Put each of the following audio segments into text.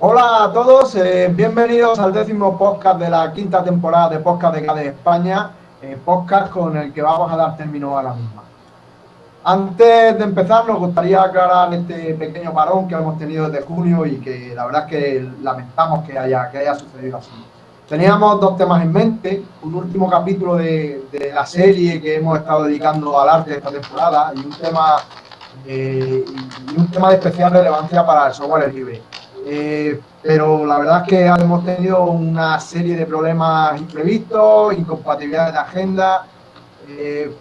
Hola a todos, eh, bienvenidos al décimo podcast de la quinta temporada de Podcast de España, eh, podcast con el que vamos a dar término a la misma. Antes de empezar, nos gustaría aclarar este pequeño parón que hemos tenido desde junio y que la verdad es que lamentamos que haya, que haya sucedido así. Teníamos dos temas en mente, un último capítulo de, de la serie que hemos estado dedicando al arte esta temporada y un tema, eh, y un tema de especial relevancia para el software libre. Eh, pero la verdad es que hemos tenido una serie de problemas imprevistos, incompatibilidades de agenda. Eh,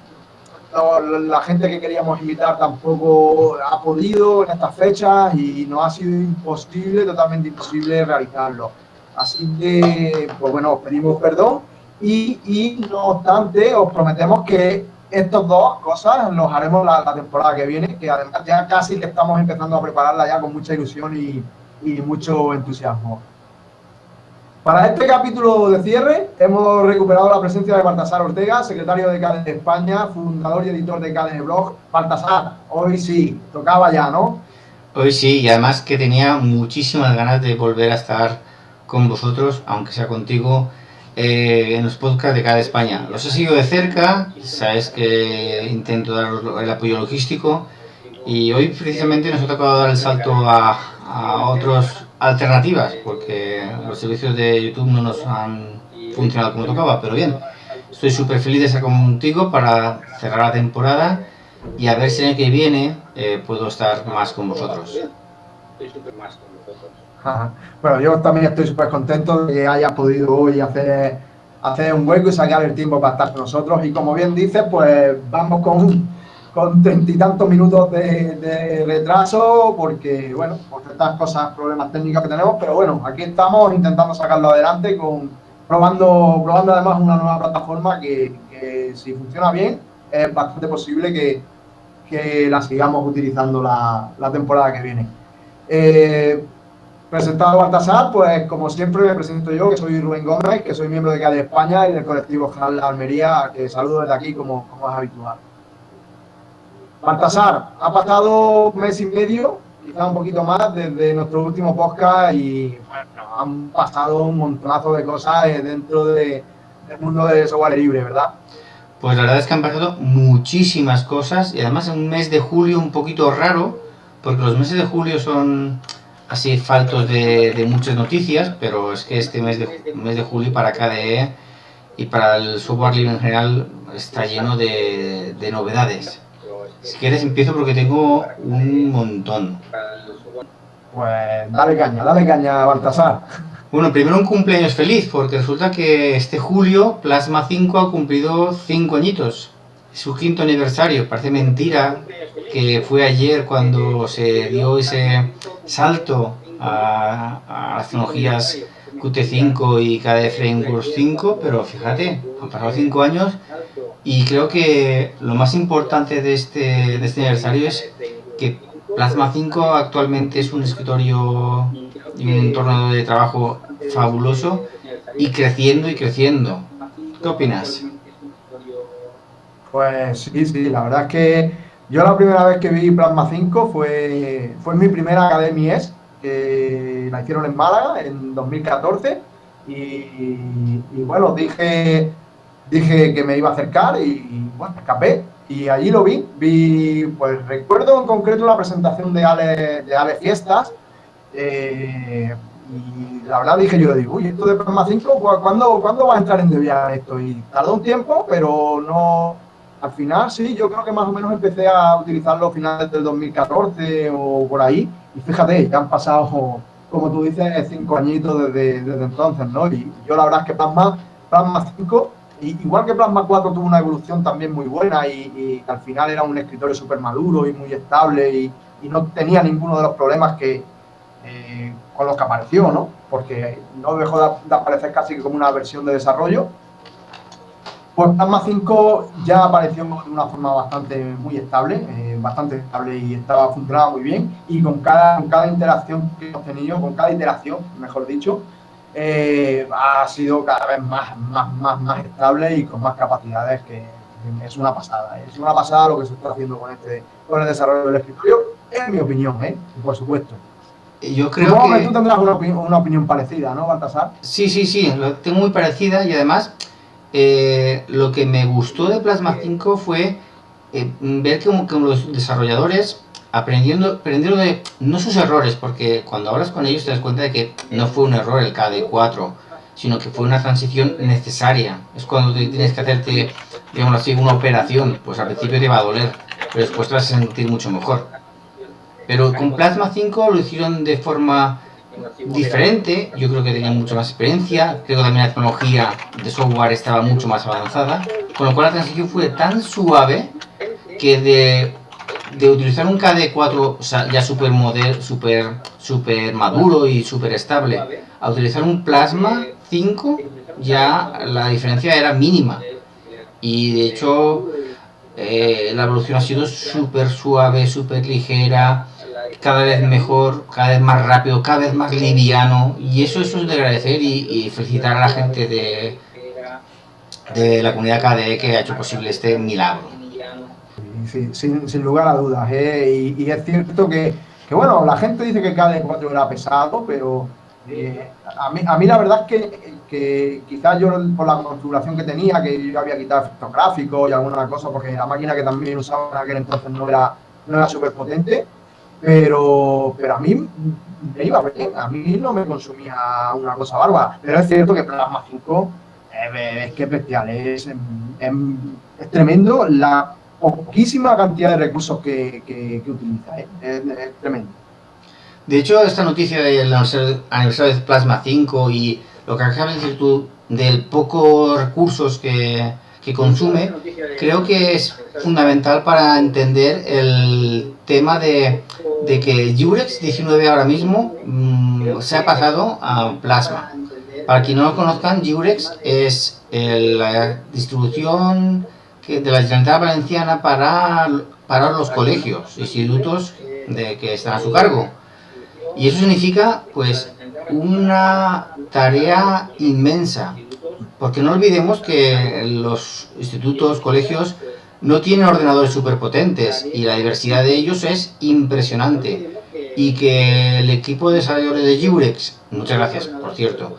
la gente que queríamos invitar tampoco ha podido en estas fechas y nos ha sido imposible, totalmente imposible realizarlo. Así que, pues bueno, os pedimos perdón y, y no obstante os prometemos que estas dos cosas los haremos la, la temporada que viene, que además ya casi estamos empezando a prepararla ya con mucha ilusión y, y mucho entusiasmo. Para este capítulo de cierre hemos recuperado la presencia de Baltasar Ortega, secretario de CADE España, fundador y editor de CADE Blog. Baltasar, hoy sí, tocaba ya, ¿no? Hoy sí, y además que tenía muchísimas ganas de volver a estar con vosotros, aunque sea contigo, eh, en los podcasts de CADE España. Los he seguido de cerca, sabes que intento dar el apoyo logístico, y hoy precisamente nos ha tocado dar el salto a, a otras alternativas, porque los servicios de YouTube no nos han funcionado como tocaba, pero bien, estoy súper feliz de estar contigo para cerrar la temporada y a ver si el año que viene eh, puedo estar más con vosotros. Bueno, yo también estoy súper contento de que hayas podido hoy hacer, hacer un hueco y sacar el tiempo para estar con nosotros. Y como bien dices, pues vamos con con treinta y tantos minutos de, retraso, porque, bueno, por estas cosas, problemas técnicos que tenemos, pero bueno, aquí estamos intentando sacarlo adelante, con probando, probando además una nueva plataforma que, si funciona bien, es bastante posible que, que la sigamos utilizando la, la temporada que viene. Eh, presentado Baltasar, pues como siempre me presento yo, que soy Rubén Gómez, que soy miembro de CADE España y del colectivo de Almería, que saludo desde aquí como, como es habitual. Baltasar, ha pasado un mes y medio, quizá un poquito más, desde nuestro último podcast y han pasado un montonazo de cosas eh, dentro de, del mundo del software libre, ¿verdad? Pues la verdad es que han pasado muchísimas cosas y además en un mes de julio un poquito raro, porque los meses de julio son así faltos de, muchas noticias, pero es que este mes de, de julio para KDE y para el software libre en general está lleno de novedades. Si quieres empiezo porque tengo un montón. Pues dale caña, dale caña, Baltasar. Bueno, primero un cumpleaños feliz, porque resulta que este julio Plasma 5 ha cumplido 5 añitos. Su quinto aniversario. Parece mentira que fue ayer cuando se dio ese salto a, a las tecnologías Qt5 y KDE Frameworks 5, pero fíjate, han pasado 5 años y creo que lo más importante de este, de este aniversario es que Plasma 5 actualmente es un escritorio y un entorno de trabajo fabuloso y creciendo y creciendo. ¿Qué opinas? Pues sí, sí, la verdad es que yo la primera vez que vi Plasma 5 fue, fue mi primera Academia que la hicieron en Málaga en 2014 y, bueno, dije dije que me iba a acercar y, bueno, escapé. Y allí lo vi, vi, pues recuerdo en concreto la presentación de Ale, de Ale Fiestas, eh, y la verdad dije yo, digo, uy, esto de Plasma 5, ¿cuándo, ¿cuándo va a entrar en Debian esto? Y tardó un tiempo, pero no, al final sí, yo creo que más o menos empecé a utilizarlo a finales del 2014 o por ahí, y fíjate, ya han pasado, como tú dices, cinco añitos desde, entonces, ¿no? Y yo la verdad es que Plasma, Plasma 5 igual que Plasma 4 tuvo una evolución también muy buena y, al final era un escritorio súper maduro y muy estable y, no tenía ninguno de los problemas que eh, con los que apareció, ¿no? Porque no dejó de, aparecer casi como una versión de desarrollo. Pues Plasma 5 ya apareció de una forma bastante muy estable, eh, bastante estable y estaba funcionando muy bien. Y con cada, con cada interacción que hemos tenido, con cada iteración, mejor dicho, eh, ha sido cada vez más, más, más, más estable y con más capacidades que es una pasada. Es una pasada lo que se está haciendo con este con el desarrollo del escritorio, en mi opinión, ¿eh? por supuesto. yo creo que... tú tendrás una, opinión, parecida, ¿no, Baltasar? Sí, sí, sí, lo tengo muy parecida y además eh, lo que me gustó de Plasma 5 fue eh, ver que los desarrolladores aprendiendo, aprendiendo de no sus errores, porque cuando hablas con ellos te das cuenta de que no fue un error el KD4, sino que fue una transición necesaria. Es cuando tienes que hacerte, digamos así, una operación, pues al principio te va a doler, pero después te vas a sentir mucho mejor. Pero con Plasma 5 lo hicieron de forma diferente, yo creo que tenían mucha más experiencia, creo que también la tecnología de software estaba mucho más avanzada, con lo cual la transición fue tan suave que de, de utilizar un KD4 ya super, model, super, super maduro y super estable a utilizar un Plasma 5 ya la diferencia era mínima. Y de hecho eh, la evolución ha sido súper suave, súper ligera cada vez mejor, cada vez más rápido, cada vez más liviano y eso, eso es de agradecer y, felicitar a la gente de, de la comunidad KDE que ha hecho posible este milagro. sin, lugar a dudas, ¿eh? y, es cierto que, que, bueno, la gente dice que KDE 4 era pesado, pero eh, a, mí, a mí la verdad es que, que quizás yo por la configuración que tenía, que yo había quitado efectos y alguna cosa, porque la máquina que también usaba en aquel entonces no era, no era súper potente, pero, pero a mí me iba bien, a mí no me consumía una cosa bárbara. Pero es cierto que Plasma 5 es, que es bestial, es, es, tremendo la poquísima cantidad de recursos que, que, utiliza, ¿eh? es, tremendo. De hecho, esta noticia del aniversario de Plasma 5 y lo que acabas de decir tú, del pocos recursos que, que consume, creo que es fundamental para entender el tema de, de que Jurex 19 ahora mismo mm, se ha pasado a Plasma. Para quien no lo conozcan, Jurex es la distribución de la Generalitat Valenciana para, para los colegios, institutos de que están a su cargo. Y eso significa, pues, una tarea inmensa, porque no olvidemos que los institutos, colegios, no tienen ordenadores superpotentes y la diversidad de ellos es impresionante. Y que el equipo de desarrolladores de Jurex, muchas gracias, por cierto,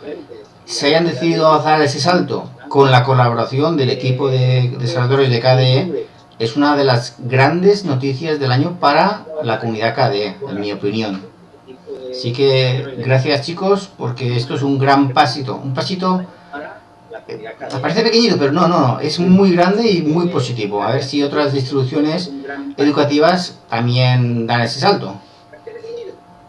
se hayan decidido a dar ese salto con la colaboración del equipo de desarrolladores de KDE, es una de las grandes noticias del año para la comunidad KDE, en mi opinión. Así que gracias chicos, porque esto es un gran pasito, un pasito parece pequeñito, pero no, no, es muy grande y muy positivo. A ver si otras distribuciones educativas también dan ese salto.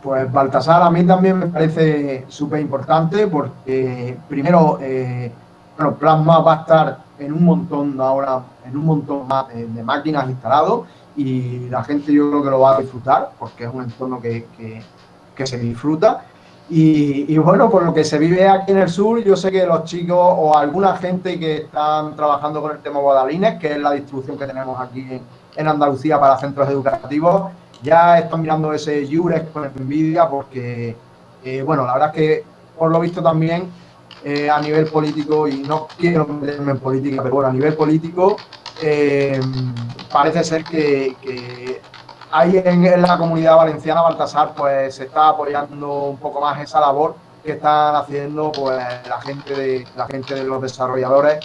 Pues Baltasar a mí también me parece súper importante porque primero, eh, bueno, Plasma va a estar en un montón ahora, en un montón más de, máquinas instalados y la gente yo creo que lo va a disfrutar porque es un entorno que, que se disfruta y, bueno, por lo que se vive aquí en el sur, yo sé que los chicos o alguna gente que están trabajando con el tema Guadalines, que es la distribución que tenemos aquí en, Andalucía para centros educativos, ya están mirando ese Jurex con envidia porque, eh, bueno, la verdad es que por lo visto también eh, a nivel político, y no quiero meterme en política, pero bueno, a nivel político eh, parece ser que ahí en, la comunidad valenciana, Baltasar, pues se está apoyando un poco más esa labor que están haciendo pues la gente de la gente de los desarrolladores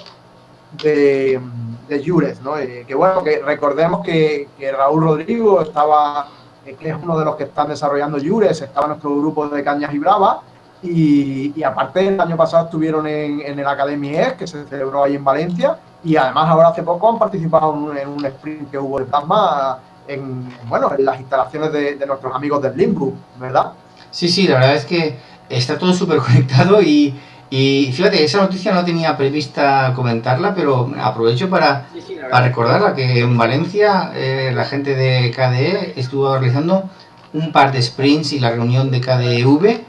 de, de Jures, ¿no? Eh, que bueno, que recordemos que, Raúl Rodrigo estaba, eh, que es uno de los que están desarrollando Jures, estaba en nuestro grupo de Cañas y Bravas, y, aparte el año pasado estuvieron en, el Academy ES, que se celebró ahí en Valencia, y además ahora hace poco han participado en un, en un sprint que hubo de plasma en, bueno, en las instalaciones de, nuestros amigos del Limbo, ¿verdad? Sí, sí, la verdad es que está todo súper conectado y, y, fíjate, esa noticia no tenía prevista comentarla, pero aprovecho para, para recordarla que en Valencia eh, la gente de KDE estuvo realizando un par de sprints y la reunión de KDEV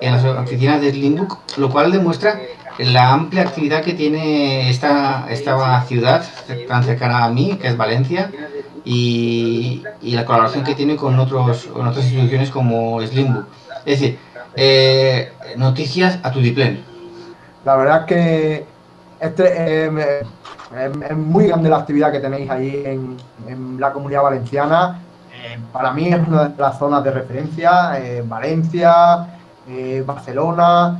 en las oficinas del Limbook, lo cual demuestra la amplia actividad que tiene esta, esta ciudad tan cercana a mí, que es Valencia, y, la colaboración que tiene con, otros, con otras instituciones como Slimbook. Es decir, eh, noticias a tu diplén. La verdad es que este, es muy grande la actividad que tenéis ahí en, la comunidad valenciana. eh, para mí es una de las zonas de referencia, eh, Valencia, Barcelona,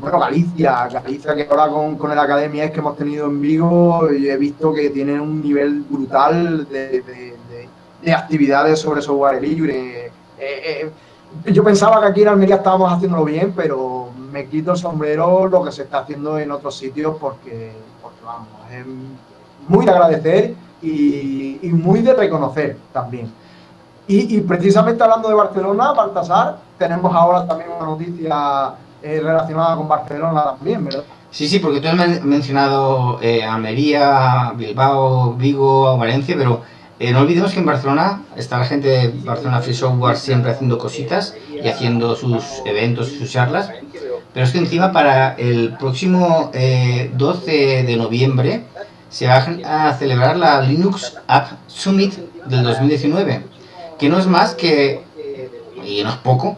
bueno, Galicia, Galicia que ahora con, con el Academia es que hemos tenido en Vigo, y he visto que tienen un nivel brutal de, de actividades sobre software libre. yo pensaba que aquí en Almería estábamos haciéndolo bien, pero me quito el sombrero lo que se está haciendo en otros sitios porque, porque vamos, es muy de agradecer y, muy de reconocer también. Y, precisamente hablando de Barcelona, Baltasar, tenemos ahora también una noticia eh, relacionada con Barcelona también, ¿verdad? Sí, sí, porque tú has mencionado eh, Almería, Bilbao, Vigo, Valencia, pero eh, no olvidemos que en Barcelona está la gente de Barcelona Free Software siempre haciendo cositas y haciendo sus eventos, sus charlas. Pero es que encima para el próximo 12 de noviembre se va a celebrar la Linux App Summit del 2019, que no es más que, y no es poco,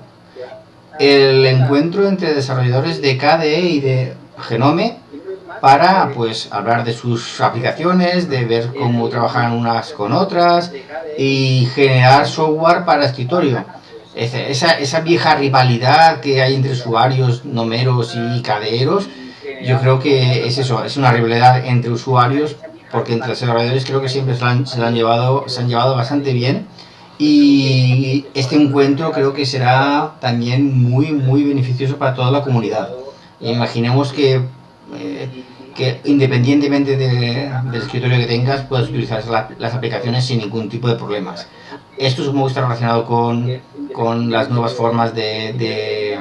el encuentro entre desarrolladores de KDE y de Genome para pues hablar de sus aplicaciones, de ver cómo trabajan unas con otras y generar software para escritorio. Esa, esa vieja rivalidad que hay entre usuarios nomeros y caderos yo creo que es eso, es una rivalidad entre usuarios, porque entre desarrolladores creo que siempre se, han, han llevado, se han llevado bastante bien. Y este encuentro creo que será también muy, muy beneficioso para toda la comunidad. Imaginemos que, eh, que independientemente del escritorio que tengas, puedas utilizar las aplicaciones sin ningún tipo de problemas. Esto supongo que está relacionado con, con las nuevas formas de, de,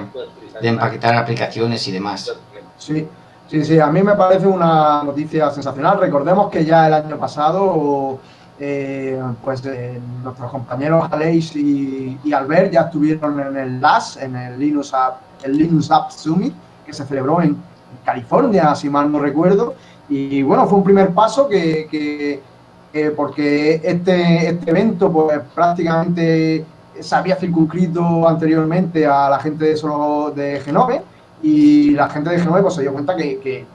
de empaquetar aplicaciones y demás. Sí, Sí, sí, a mí me parece una noticia sensacional. Recordemos que ya el año pasado, eh, pues eh, nuestros compañeros Aleix y, Albert ya estuvieron en el LAS, en el Linux App, el Linux App Summit, que se celebró en California, si mal no recuerdo. Y bueno, fue un primer paso que, porque este, este evento pues prácticamente se había circunscrito anteriormente a la gente de solo de Genove y la gente de Genove pues, se dio cuenta que, que,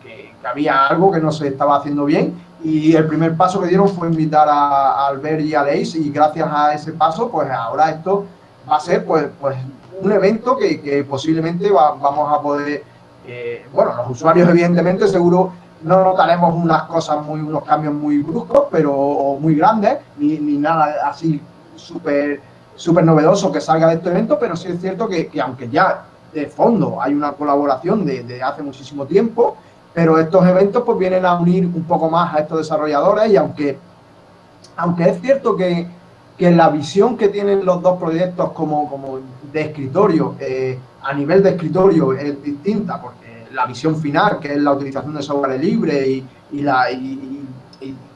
había algo que no se estaba haciendo bien y el primer paso que dieron fue invitar a, Albert y a Leis y gracias a ese paso pues ahora esto va a ser pues, pues un evento que, posiblemente vamos a poder, eh, bueno, los usuarios evidentemente seguro no notaremos unas cosas muy, unos cambios muy bruscos, pero muy grandes, ni, ni nada así súper súper novedoso que salga de este evento, pero sí es cierto que, que aunque ya de fondo, hay una colaboración de, hace muchísimo tiempo, pero estos eventos pues vienen a unir un poco más a estos desarrolladores y aunque, aunque es cierto que, que la visión que tienen los dos proyectos como, como de escritorio, eh, a nivel de escritorio es distinta, porque la visión final, que es la utilización de software libre y, y la, y,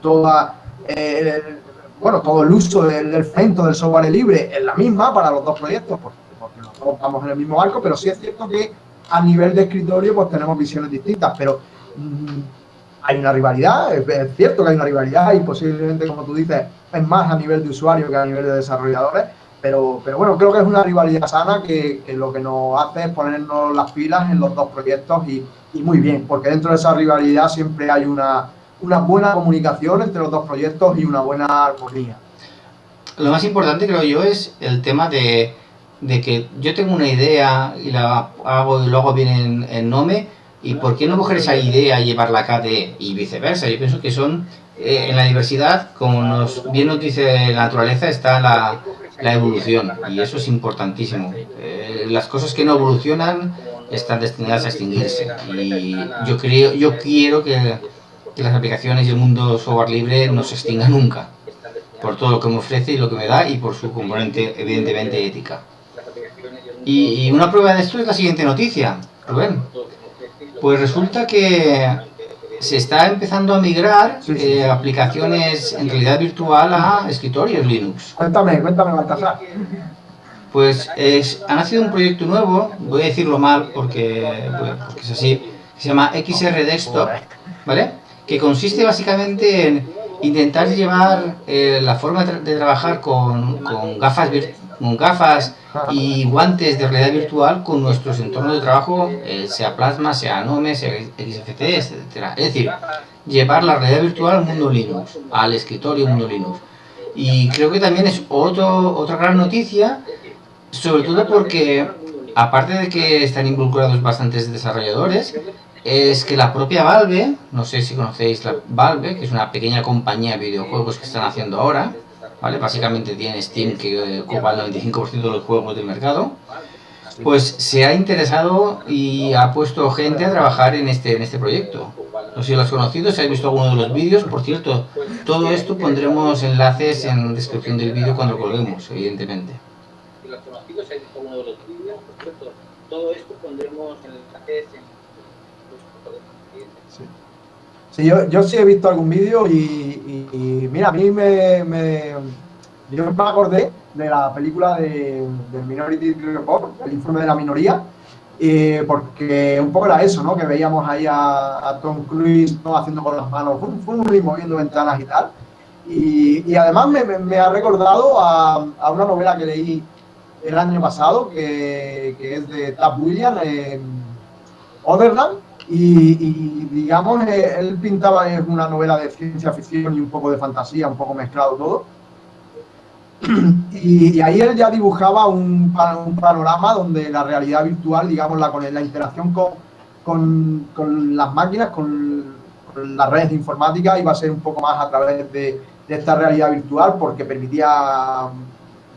toda... Eh, bueno, todo el uso del, del centro del software libre es la misma para los dos proyectos, porque estamos en el mismo barco, pero sí es cierto que a nivel de escritorio pues tenemos visiones distintas, pero mm, hay una rivalidad, es, cierto que hay una rivalidad y posiblemente, como tú dices, es más a nivel de usuario que a nivel de desarrolladores, pero, pero bueno, creo que es una rivalidad sana que, lo que nos hace es ponernos las pilas en los dos proyectos y, y muy bien, porque dentro de esa rivalidad siempre hay una, una buena comunicación entre los dos proyectos y una buena armonía. Lo más importante creo yo es el tema de de que yo tengo una idea y la hago y luego viene en, Nome, y por qué no coger esa idea y llevarla a KDE y viceversa. Yo pienso que son, eh, en la diversidad, como nos, bien nos dice la naturaleza, está la, la evolución, y eso es importantísimo. Eh, las cosas que no evolucionan están destinadas a extinguirse, y yo, creo, yo quiero que, que las aplicaciones y el mundo software libre no se extinga nunca, por todo lo que me ofrece y lo que me da, y por su componente, evidentemente, ética. Y, una prueba de esto es la siguiente noticia, Rubén. Pues resulta que se está empezando a migrar eh, aplicaciones en realidad virtual a escritorios Linux. Cuéntame, cuéntame, Baltasar. Pues es, ha nacido un proyecto nuevo, voy a decirlo mal porque, porque es así, se llama XR Desktop, ¿vale? Que consiste básicamente en intentar llevar eh, la forma de trabajar con, con gafas virtuales gafas y guantes de realidad virtual con nuestros entornos de trabajo, eh, sea Plasma, sea Nome, sea XFC, etc. Es decir, llevar la realidad virtual al mundo Linux, al escritorio mundo Linux. Y creo que también es otro, otra gran noticia, sobre todo porque, aparte de que están involucrados bastantes desarrolladores, es que la propia Valve, no sé si conocéis la Valve, que es una pequeña compañía de videojuegos que están haciendo ahora, ¿vale? Básicamente tiene Steam que ocupa el 95% de los juegos del mercado, pues se ha interesado y ha puesto gente a trabajar en este, en este proyecto. No sé si lo has conocido, si has visto alguno de los vídeos. Por cierto, todo esto pondremos enlaces en la descripción del vídeo cuando lo colguemos, evidentemente. Si lo has conocido, si has visto alguno de los vídeos. Por cierto, todo esto pondremos enlaces en Sí, yo, yo sí he visto algún vídeo y, mira, a mí me, Yo me acordé de la película de, del Minority Report, el informe de la minoría, eh, porque un poco era eso, ¿no? Que veíamos ahí a, Tom Cruise ¿no? haciendo con las manos, fum, fum, y moviendo ventanas y tal. Y, además me, me, ha recordado a, a, una novela que leí el año pasado, que, que es de Tab Williams, eh, Otherland, y, digamos, eh, él pintaba es una novela de ciencia ficción y un poco de fantasía, un poco mezclado todo. Y, ahí él ya dibujaba un, un, panorama donde la realidad virtual, digamos, la, la interacción con, con, con las máquinas, con, las redes de informática, iba a ser un poco más a través de, de esta realidad virtual porque permitía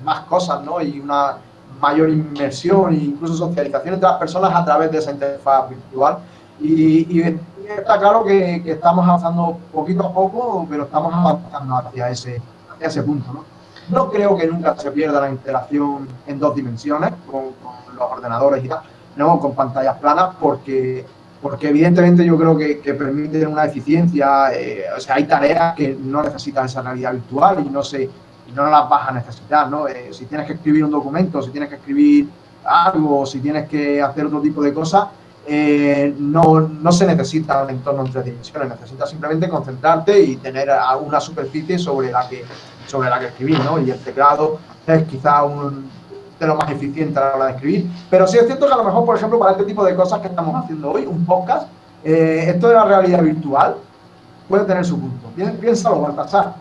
más cosas, ¿no? Y una mayor inmersión e incluso socialización entre las personas a través de esa interfaz virtual. Y, está claro que, estamos avanzando poquito a poco, pero estamos avanzando hacia ese, ese punto. ¿no? no creo que nunca se pierda la interacción en dos dimensiones con, los ordenadores y tal, no con pantallas planas, porque, porque evidentemente yo creo que, que permiten una eficiencia. Eh, o sea, hay tareas que no necesitan esa realidad virtual y no, se, no las vas a necesitar. ¿no? Eh, si tienes que escribir un documento, si tienes que escribir algo, si tienes que hacer otro tipo de cosas, eh, no, no, se necesita un entorno en tres dimensiones, necesitas simplemente concentrarte y tener una superficie sobre la que, sobre la que escribir, ¿no? Y el teclado es quizá un de lo más eficiente a la hora de escribir. Pero sí es cierto que a lo mejor, por ejemplo, para este tipo de cosas que estamos haciendo hoy, un podcast, eh, esto de la realidad virtual puede tener su punto. Piénsalo, Baltasar.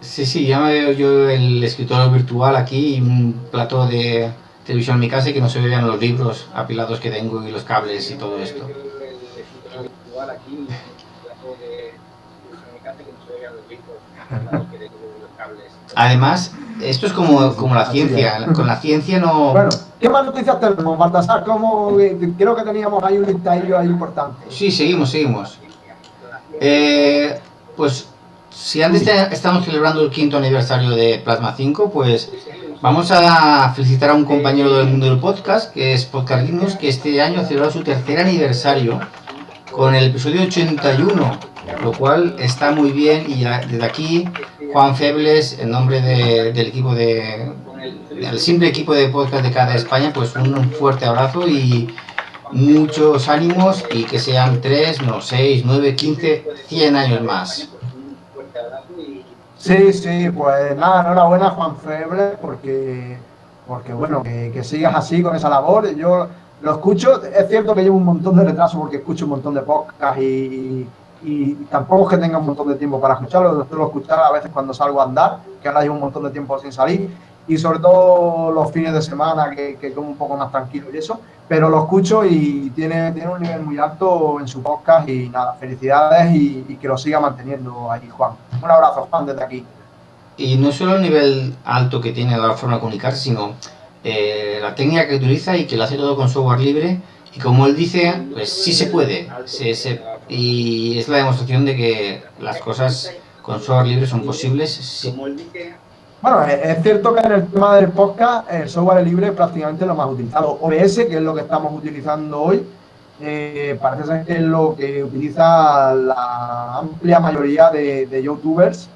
Sí, sí, ya me veo yo el escritorio virtual aquí, un plato de, televisión en mi casa y que no se vean los libros apilados que tengo y los cables y todo esto. Además, esto es como, como la ciencia. Con la ciencia no... Bueno, ¿qué más noticias tenemos, Baltasar? ¿Cómo, creo que teníamos ahí un listadillo ahí importante. Sí, seguimos, seguimos. Eh, pues, si antes estamos celebrando el quinto aniversario de Plasma 5, pues Vamos a felicitar a un compañero del mundo del podcast, que es Podcast que este año ha su tercer aniversario con el episodio 81, lo cual está muy bien y desde aquí Juan Febles, en nombre del equipo de del simple equipo de podcast de cada España, pues un fuerte abrazo y muchos ánimos y que sean 3, no 6, 9, 15, 100 años más. Sí, sí, pues nada, enhorabuena Juan Febre, porque, porque bueno, que, sigas así con esa labor. Yo lo escucho, es cierto que llevo un montón de retraso porque escucho un montón de podcasts y, y, tampoco es que tenga un montón de tiempo para escucharlo, lo suelo escuchar a veces cuando salgo a andar, que ahora llevo un montón de tiempo sin salir, y sobre todo los fines de semana que, que como un poco más tranquilo y eso, pero lo escucho y tiene, tiene un nivel muy alto en su podcast y nada, felicidades y, que lo siga manteniendo ahí, Juan. Un abrazo, Juan, desde aquí. Y no solo el nivel alto que tiene la forma de comunicarse, sino eh, la técnica que utiliza y que lo hace todo con software libre. Y como él dice, pues sí se puede. y es la demostración de que las cosas con software libre son posibles. Como él dice, bueno, es cierto que en el tema del podcast el software libre es prácticamente lo más utilizado. OBS, que es lo que estamos utilizando hoy, eh, parece ser que es lo que utiliza la amplia mayoría de, youtubers.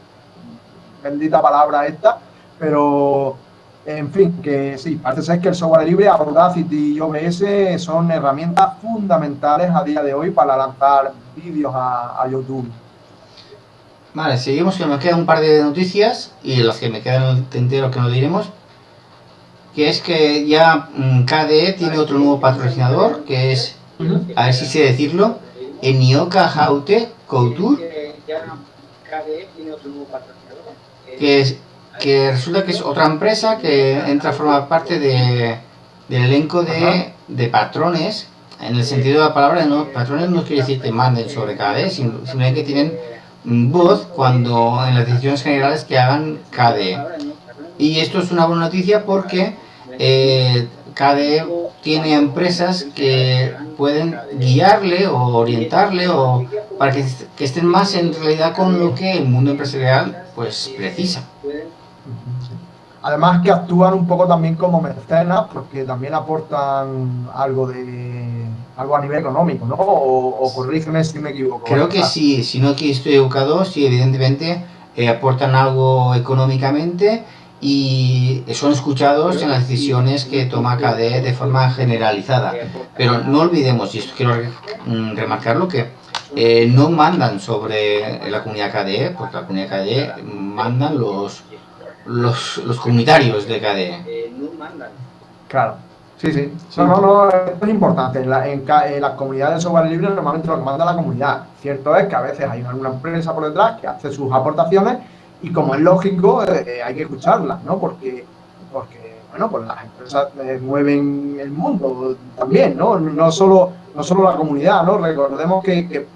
Bendita palabra esta, pero en fin, que sí, parece ser que el software libre, Audacity y OBS son herramientas fundamentales a día de hoy para lanzar vídeos a YouTube. Vale, seguimos que nos quedan un par de noticias y las que me quedan en el tintero que no diremos. Que es que ya mm, KDE tiene otro nuevo patrocinador, que es, a ver si sé decirlo, Enioka Haute Couture. Que es que resulta que es otra empresa que entra a formar parte de, del elenco de, de, patrones, en el sentido de la palabra, no, patrones no quiere decir que manden sobre KDE, sino, que tienen voz cuando en las decisiones generales que hagan KDE. Y esto es una buena noticia porque eh, KDE tiene empresas que pueden guiarle o orientarle o para que, que, estén más en realidad con lo que el mundo empresarial pues precisa. Además que actúan un poco también como mecenas porque también aportan algo de algo a nivel económico, ¿no? O, o corrígeme si me equivoco. Creo que sí, si no que estoy educado, sí, evidentemente eh, aportan algo económicamente y son escuchados en las decisiones que toma KDE de forma generalizada. Pero no olvidemos, y esto quiero mm, remarcarlo, que eh, no mandan sobre la comunidad KDE, porque la comunidad KDE mandan los, los, los comunitarios de KDE. Claro. Sí, sí. No, no, no, esto es importante. En, la, en, en, las comunidades de software libre normalmente lo que manda la comunidad. Cierto es que a veces hay alguna empresa por detrás que hace sus aportaciones y como es lógico, eh, hay que escucharlas, ¿no? Porque, porque bueno, pues las empresas eh, mueven el mundo también, ¿no? No solo, no solo la comunidad, ¿no? Recordemos que, que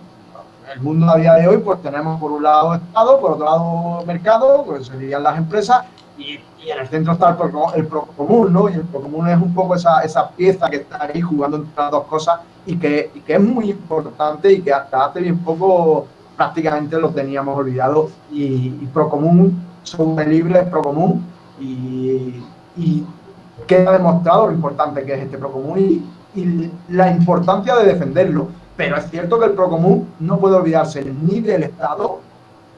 el mundo a día de hoy, pues tenemos por un lado Estado, por otro lado mercado, pues serían las empresas, y, en el centro está el, pro, el procomún, ¿no? Y el procomún es un poco esa, esa pieza que está ahí jugando entre las dos cosas y que, que es muy importante y que hasta hace bien poco prácticamente lo teníamos olvidado y, y Procomún, software libre Procomún y, y queda demostrado lo importante que es este Procomún y la importancia de defenderlo. Pero es cierto que el Procomún no puede olvidarse ni del Estado,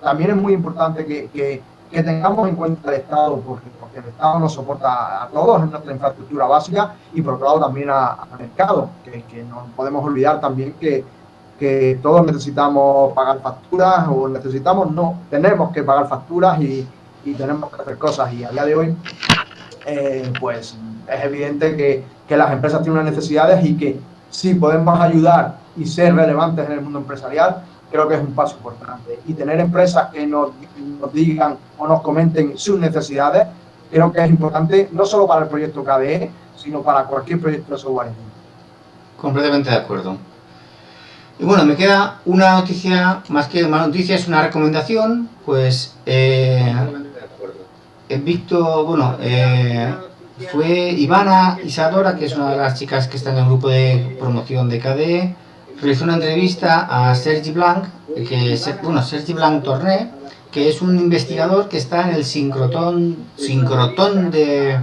también es muy importante que, que, que tengamos en cuenta el Estado, porque, porque, el Estado nos soporta a todos en nuestra infraestructura básica y por otro lado también al mercado, que, que no podemos olvidar también que que todos necesitamos pagar facturas o necesitamos, no, tenemos que pagar facturas y, y tenemos que hacer cosas. Y a día de hoy eh, pues es evidente que, que, las empresas tienen unas necesidades y que si podemos ayudar y ser relevantes en el mundo empresarial, creo que es un paso importante. Y tener empresas que nos, nos digan o nos comenten sus necesidades, creo que es importante no solo para el proyecto KDE, sino para cualquier proyecto de software. Completamente de acuerdo. Y bueno, me queda una noticia, más que una noticia, es una recomendación, pues eh, Víctor, bueno, eh, fue Ivana Isadora, que es una de las chicas que está en el grupo de promoción de KDE, realizó una entrevista a Sergi Blanc, que es, bueno, Sergi Blanc Torné, que es un investigador que está en el sincrotón, sincrotón de,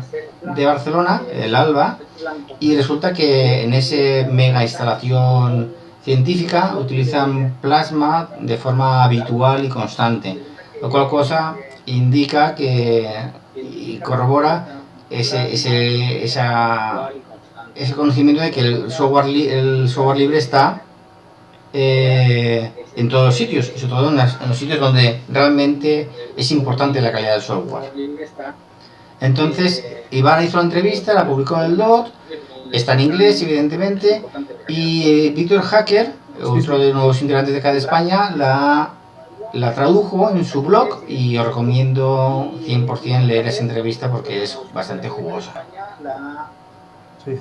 de Barcelona, el ALBA, y resulta que en ese mega instalación científica utilizan plasma de forma habitual y constante, lo cual cosa indica que y corrobora ese, ese, esa, ese conocimiento de que el software, el software libre está eh, en todos los sitios, sobre todo en, las, en, los sitios donde realmente es importante la calidad del software. Entonces, Iván hizo la entrevista, la publicó en el DOT, está en inglés, evidentemente, y eh, Víctor Hacker, otro de los integrantes de acá de España, la, la tradujo en su blog y os recomiendo 100% leer esa entrevista porque es bastante jugosa. Sí.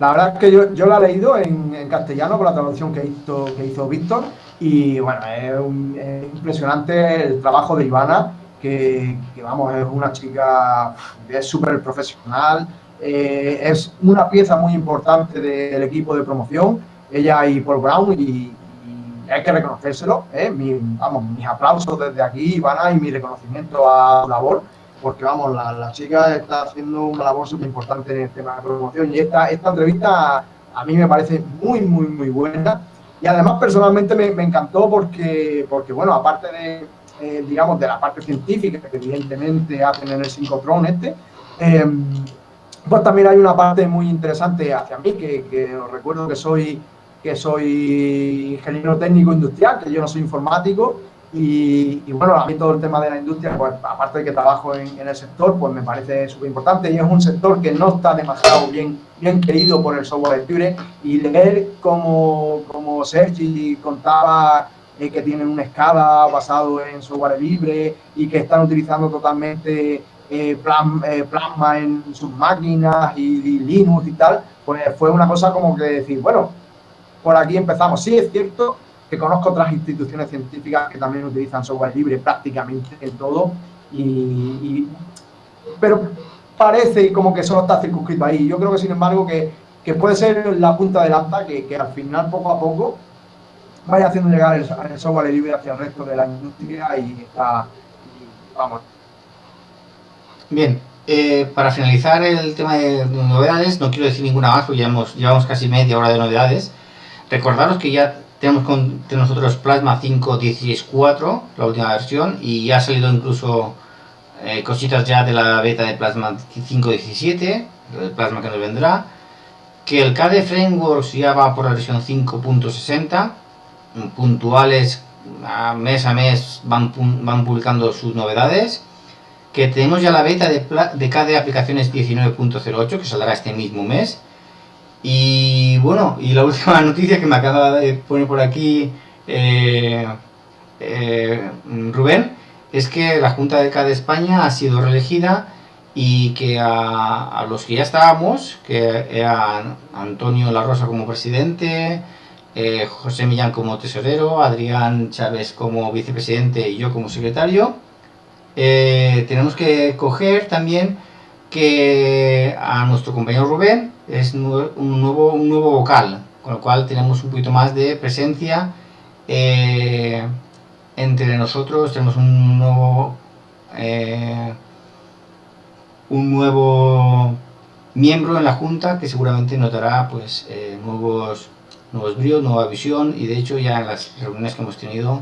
La verdad es que yo, la he leído en, castellano con la traducción que hizo, que hizo Víctor y bueno, es, impresionante el trabajo de Ivana, que, vamos, es una chica, es súper profesional, eh, es una pieza muy importante del equipo de promoción, ella y Paul Brown, y, hay que reconocérselo. ¿eh? Mis aplausos desde aquí, Ivana, y mi reconocimiento a su labor, porque vamos, la, la chica está haciendo una labor súper importante en el tema de promoción. Y esta, esta entrevista a mí me parece muy, muy, muy buena. Y además, personalmente, me, me encantó porque, porque, bueno, aparte de, eh, digamos, de la parte científica que evidentemente hacen en el sincrotrón este, eh, pues también hay una parte muy interesante hacia mí, que, que os recuerdo que soy, que soy ingeniero técnico industrial, que yo no soy informático, y, y, bueno, a mí todo el tema de la industria, pues aparte de que trabajo en, el sector, pues me parece súper importante y es un sector que no está demasiado bien, bien querido por el software libre y leer como, como Sergi contaba eh, que tienen una escala basado en software libre y que están utilizando totalmente eh, eh, plasma, en sus máquinas y, Linux y tal, pues fue una cosa como que decir, bueno, por aquí empezamos. Sí, es cierto que conozco otras instituciones científicas que también utilizan software libre prácticamente en todo, y, pero parece como que solo está circunscrito ahí. Yo creo que, sin embargo, que, puede ser la punta de lanza que, que, al final, poco a poco, vaya haciendo llegar el, software libre hacia el resto de la industria y está, vamos, Bien, eh, para finalizar el tema de novedades, no quiero decir ninguna más porque llevamos, llevamos casi media hora de novedades. Recordaros que ya tenemos con nosotros Plasma 5.16.4, la última versión, y ya ha salido incluso eh, cositas ya de la beta de Plasma 5.17, el Plasma que nos vendrá. Que el KDE Frameworks ya va por la versión 5.60, puntuales, mes a mes van, van publicando sus novedades que tenemos ya la beta de KDE Aplicaciones 19.08 que saldrá este mismo mes. Y bueno, y la última noticia que me acaba de poner por aquí eh, eh, Rubén es que la Junta de KDE España ha sido reelegida y que a, los que ya estábamos, que eran Antonio La Rosa como presidente, eh, José Millán como tesorero, Adrián Chávez como vicepresidente y yo como secretario, tenemos que coger también que a nuestro compañero Rubén es un nuevo, un nuevo vocal, con lo cual tenemos un poquito más de presencia eh, entre nosotros, tenemos un nuevo eh, un nuevo miembro en la junta que seguramente notará pues nuevos nuevos bríos, nueva visión y de hecho ya en las reuniones que hemos tenido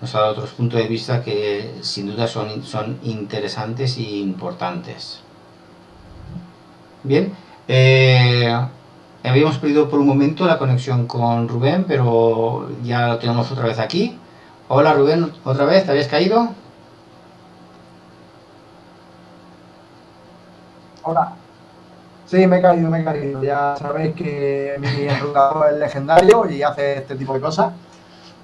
nos ha dado otros puntos de vista que sin duda son, son interesantes e importantes. Bien, eh, habíamos perdido por un momento la conexión con Rubén, pero ya lo tenemos otra vez aquí. Hola Rubén, otra vez, ¿te habías caído? Hola. Sí, me he caído, me he caído. Ya sabéis que mi enrutador es legendario y hace este tipo de cosas.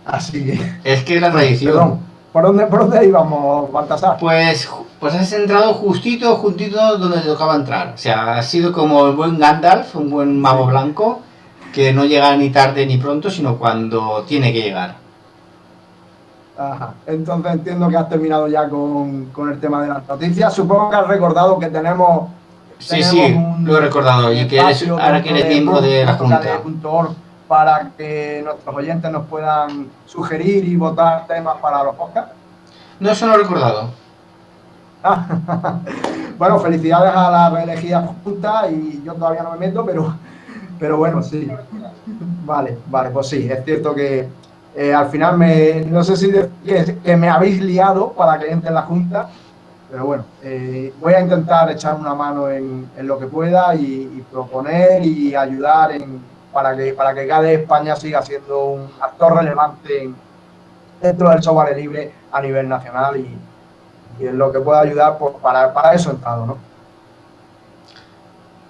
Así que. Es que la tradición. ¿Por dónde, ¿Por dónde íbamos, Baltasar? Pues, pues has entrado justito, juntito donde te tocaba entrar. O sea, has sido como el buen Gandalf, un buen mago blanco, que no llega ni tarde ni pronto, sino cuando tiene que llegar. Ajá. Entonces entiendo que has terminado ya con, el tema de las noticias. Supongo que has recordado que tenemos. Sí, sí, lo he recordado. Y que ahora que eres miembro de la Junta para que nuestros oyentes nos puedan sugerir y votar temas para los podcasts? No, eso no he recordado. bueno, felicidades a la reelegida Junta y yo todavía no me meto, pero, pero bueno, sí. Vale, vale, pues sí, es cierto que eh, al final me, no sé si que, me habéis liado para que entre en la Junta, pero bueno, eh, voy a intentar echar una mano en, lo que pueda y, proponer y ayudar en, para que, para que cada España siga siendo un actor relevante dentro del software libre a nivel nacional y, en lo que pueda ayudar pues, para, para eso entrado, ¿no?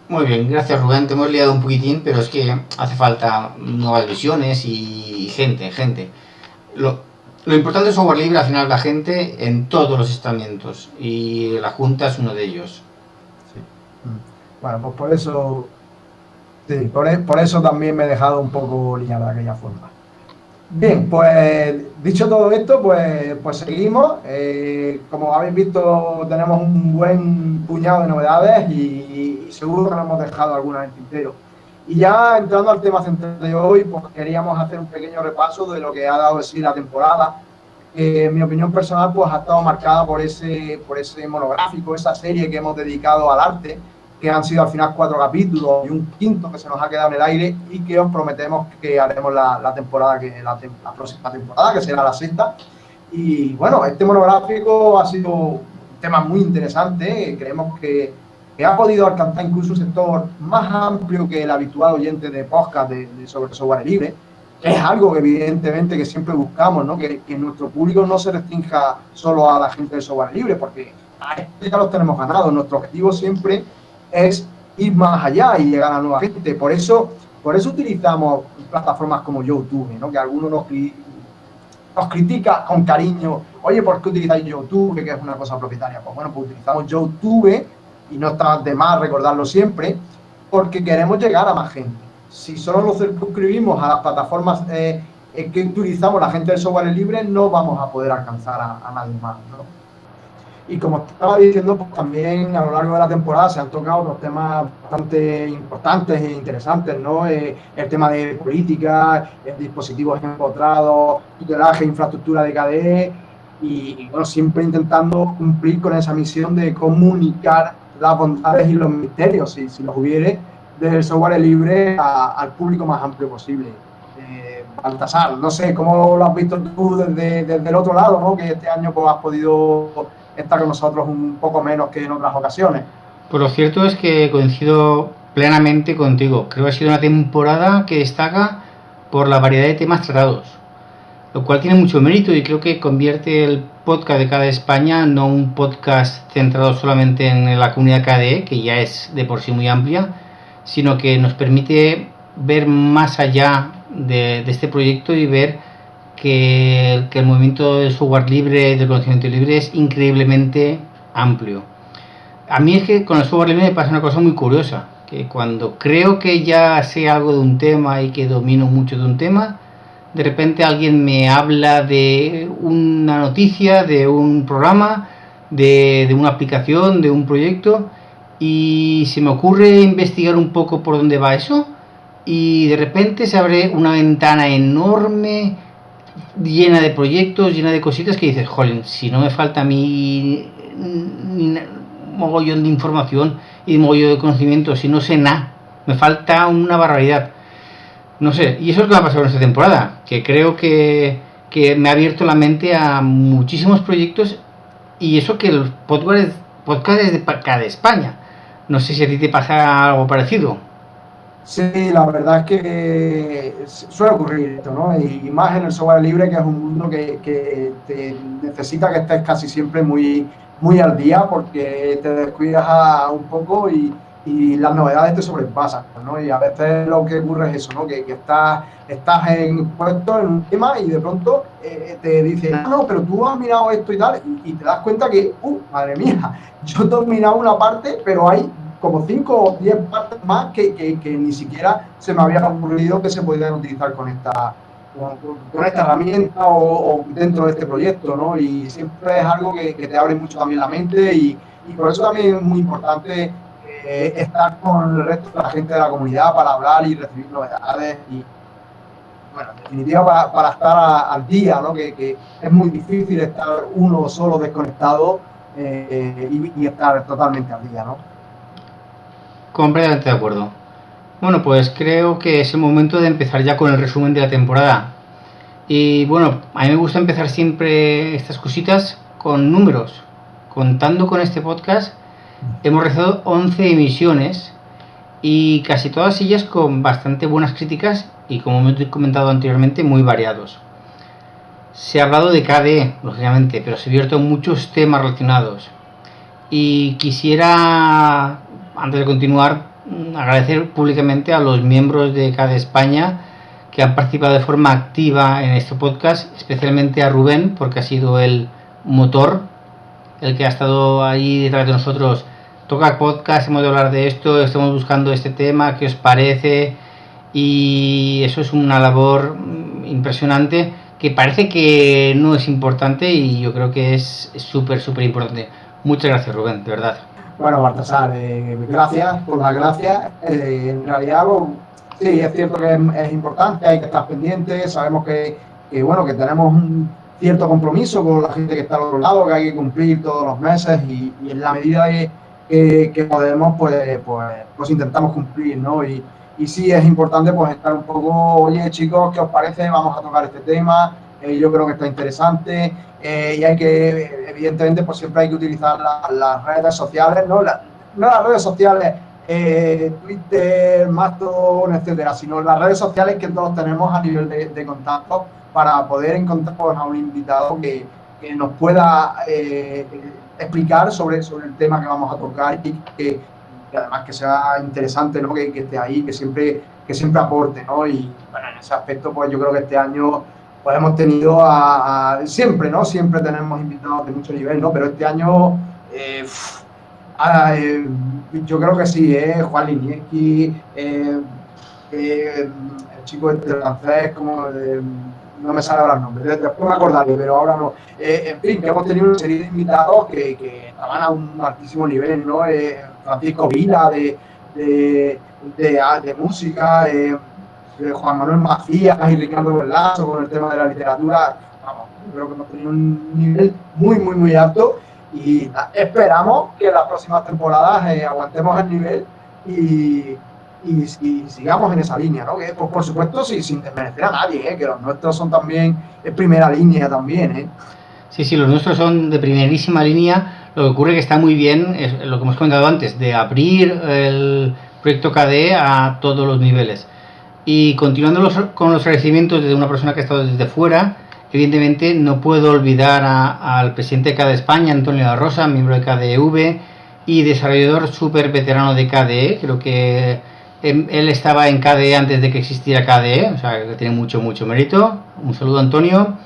Muy bien, gracias Rubén, te hemos liado un poquitín, pero es que hace falta nuevas visiones y gente, gente. Lo, lo importante es software libre, al final la gente en todos los estamentos y la Junta es uno de ellos. Sí. Bueno, pues por eso Sí, e, por, eso también me he dejado un poco liado de aquella forma. Bien, pues dicho todo esto, pues, pues seguimos. Eh, como habéis visto, tenemos un buen puñado de novedades y, seguro que nos hemos dejado algunas en tintero. Y ya entrando al tema central de hoy, pues queríamos hacer un pequeño repaso de lo que ha dado de sí la temporada. en mi opinión personal, pues ha estado marcada por ese, por ese monográfico, esa serie que hemos dedicado al arte, que han sido al final cuatro capítulos y un quinto que se nos ha quedado en el aire y que os prometemos que haremos la, temporada, que la, próxima temporada, que será la sexta. Y bueno, este monográfico ha sido un tema muy interesante, creemos que, ha podido alcanzar incluso un sector más amplio que el habitual oyente de podcast de, sobre software libre. Es algo que evidentemente que siempre buscamos, ¿no? que, que nuestro público no se restrinja solo a la gente de software libre, porque a este ya los tenemos ganados. Nuestro objetivo siempre es ir más allá y llegar a nueva gente. Por eso, por eso utilizamos plataformas como YouTube, ¿no? que algunos nos nos critica con cariño, oye, ¿por qué utilizáis YouTube? Que es una cosa propietaria. Pues bueno, pues utilizamos YouTube y no está de más recordarlo siempre, porque queremos llegar a más gente. Si solo nos circunscribimos a las plataformas eh, que utilizamos la gente del software libre, no vamos a poder alcanzar a, nadie más. Y como estaba diciendo, pues también a lo largo de la temporada se han tocado otros temas bastante importantes e interesantes, ¿no? Eh, el tema de política, dispositivos empotrados, tutelaje, infraestructura de KDE, y, bueno, siempre intentando cumplir con esa misión de comunicar las bondades y los misterios, si, si los hubiere, del software libre al público más amplio posible. Eh, Baltasar, no sé, ¿cómo lo has visto tú desde, desde el otro lado, ¿no? que este año pues, has podido estar con nosotros un poco menos que en otras ocasiones? Pues lo cierto es que coincido plenamente contigo. Creo que ha sido una temporada que destaca por la variedad de temas tratados, lo cual tiene mucho mérito y creo que convierte el podcast de cada España no un podcast centrado solamente en la comunidad KDE, que ya es de por sí muy amplia, sino que nos permite ver más allá de, este proyecto y ver que, el movimiento del software libre, del conocimiento libre es increíblemente amplio. A mí es que con el software libre me pasa una cosa muy curiosa, que cuando creo que ya sé algo de un tema y que domino mucho de un tema, de repente alguien me habla de una noticia, de un programa, de, de una aplicación, de un proyecto, y se me ocurre investigar un poco por dónde va eso y de repente se abre una ventana enorme llena de proyectos, llena de cositas que dices, jolín, si no me falta mi mogollón de información y mogollón de conocimiento, si no sé nada, me falta una barbaridad. No sé, y eso es lo que ha pasado en esta temporada, que creo que, que me ha abierto la mente a muchísimos proyectos y eso que el podcast, podcast es de cada España no sé si a ti te pasa algo parecido. Sí, la verdad es que suele ocurrir esto, ¿no? Y más en el software libre, que es un mundo que, te necesita que estés casi siempre muy, muy al día porque te descuidas un poco y, las novedades te sobrepasan, ¿no? Y a veces lo que ocurre es eso, ¿no? Que, estás, estás en puesto en un tema y de pronto eh, te dicen, ah, no, pero tú has mirado esto y tal, y, y, te das cuenta que, uh, madre mía, yo he dominado una parte, pero hay como 5 o 10 partes más que, que, ni siquiera se me había ocurrido que se podían utilizar con esta, esta herramienta o, dentro de este proyecto, ¿no? Y siempre es algo que, te abre mucho también la mente y, y por eso también es muy importante eh, estar con el resto de la gente de la comunidad para hablar y recibir novedades y, bueno, en definitiva para, para estar al día, ¿no? Que, que, es muy difícil estar uno solo desconectado eh, y, y estar totalmente al día, ¿no? Completamente de acuerdo. Bueno, pues creo que es el momento de empezar ya con el resumen de la temporada. Y bueno, a mí me gusta empezar siempre estas cositas con números. Contando con este podcast, hemos realizado 11 emisiones y casi todas ellas con bastante buenas críticas y como he comentado anteriormente, muy variados. Se ha hablado de KDE, lógicamente, pero se abierto muchos temas relacionados. Y quisiera antes de continuar, mm, agradecer públicamente a los miembros de cada España que han participado de forma activa en este podcast, especialmente a Rubén, porque ha sido el motor, el que ha estado ahí detrás de nosotros. Toca podcast, hemos de hablar de esto, estamos buscando este tema, ¿qué os parece? Y eso es una labor mm, impresionante que parece que no es importante y yo creo que es súper, súper importante. Muchas gracias, Rubén, de verdad. Bueno, Baltasar, eh, gracias por las gracias. Eh, en realidad, sí, es cierto que es, importante, hay que estar pendiente, sabemos que, bueno, que tenemos un cierto compromiso con la gente que está al otro lado, que hay que cumplir todos los meses y, en la medida que, podemos, pues, pues, pues, intentamos cumplir, ¿no? Y, y sí es importante pues estar un poco, oye chicos, ¿qué os parece? Vamos a tocar este tema, eh, yo creo que está interesante eh, y hay que, evidentemente, pues siempre hay que utilizar las redes sociales, no, no las redes sociales, eh, Twitter, Mastodon, etcétera, sino las redes sociales que todos tenemos a nivel de, contacto para poder encontrar a un invitado que, que nos pueda explicar sobre, sobre el tema que vamos a tocar y que, además que sea interesante, ¿no? que, que, esté ahí, que siempre, que siempre aporte. ¿no? Y bueno, en ese aspecto, pues yo creo que este año pues hemos tenido a, siempre, ¿no? Siempre tenemos invitados de mucho nivel, ¿no? Pero este año, eh, eh, yo creo que sí, ¿eh? Juan Linieski, eh, el chico este francés, como no me sale ahora el nombre, después me acordaré, pero ahora no. en fin, que hemos tenido una serie de invitados que, que estaban a un altísimo nivel, ¿no? Francisco Vila, de, de, de, música, Juan Manuel Macías y Ricardo Velasco con el tema de la literatura. Vamos, creo que hemos tenido un nivel muy, muy, muy alto y esperamos que en las próximas temporadas eh, aguantemos el nivel y, y, sigamos en esa línea, ¿no? Que, pues, por supuesto, sí, sin desmerecer a nadie, ¿eh? que los nuestros son también de primera línea también, ¿eh? Sí, sí, los nuestros son de primerísima línea. Lo que ocurre que está muy bien, es lo que hemos comentado antes, de abrir el proyecto KDE a todos los niveles. Y continuando con los agradecimientos de una persona que ha estado desde fuera, evidentemente no puedo olvidar al presidente de KDE España, Antonio La Rosa, miembro de KDEV y desarrollador súper veterano de KDE. Creo que em, él estaba en KDE antes de que existiera KDE, o sea que tiene mucho, mucho mérito. Un saludo, Antonio.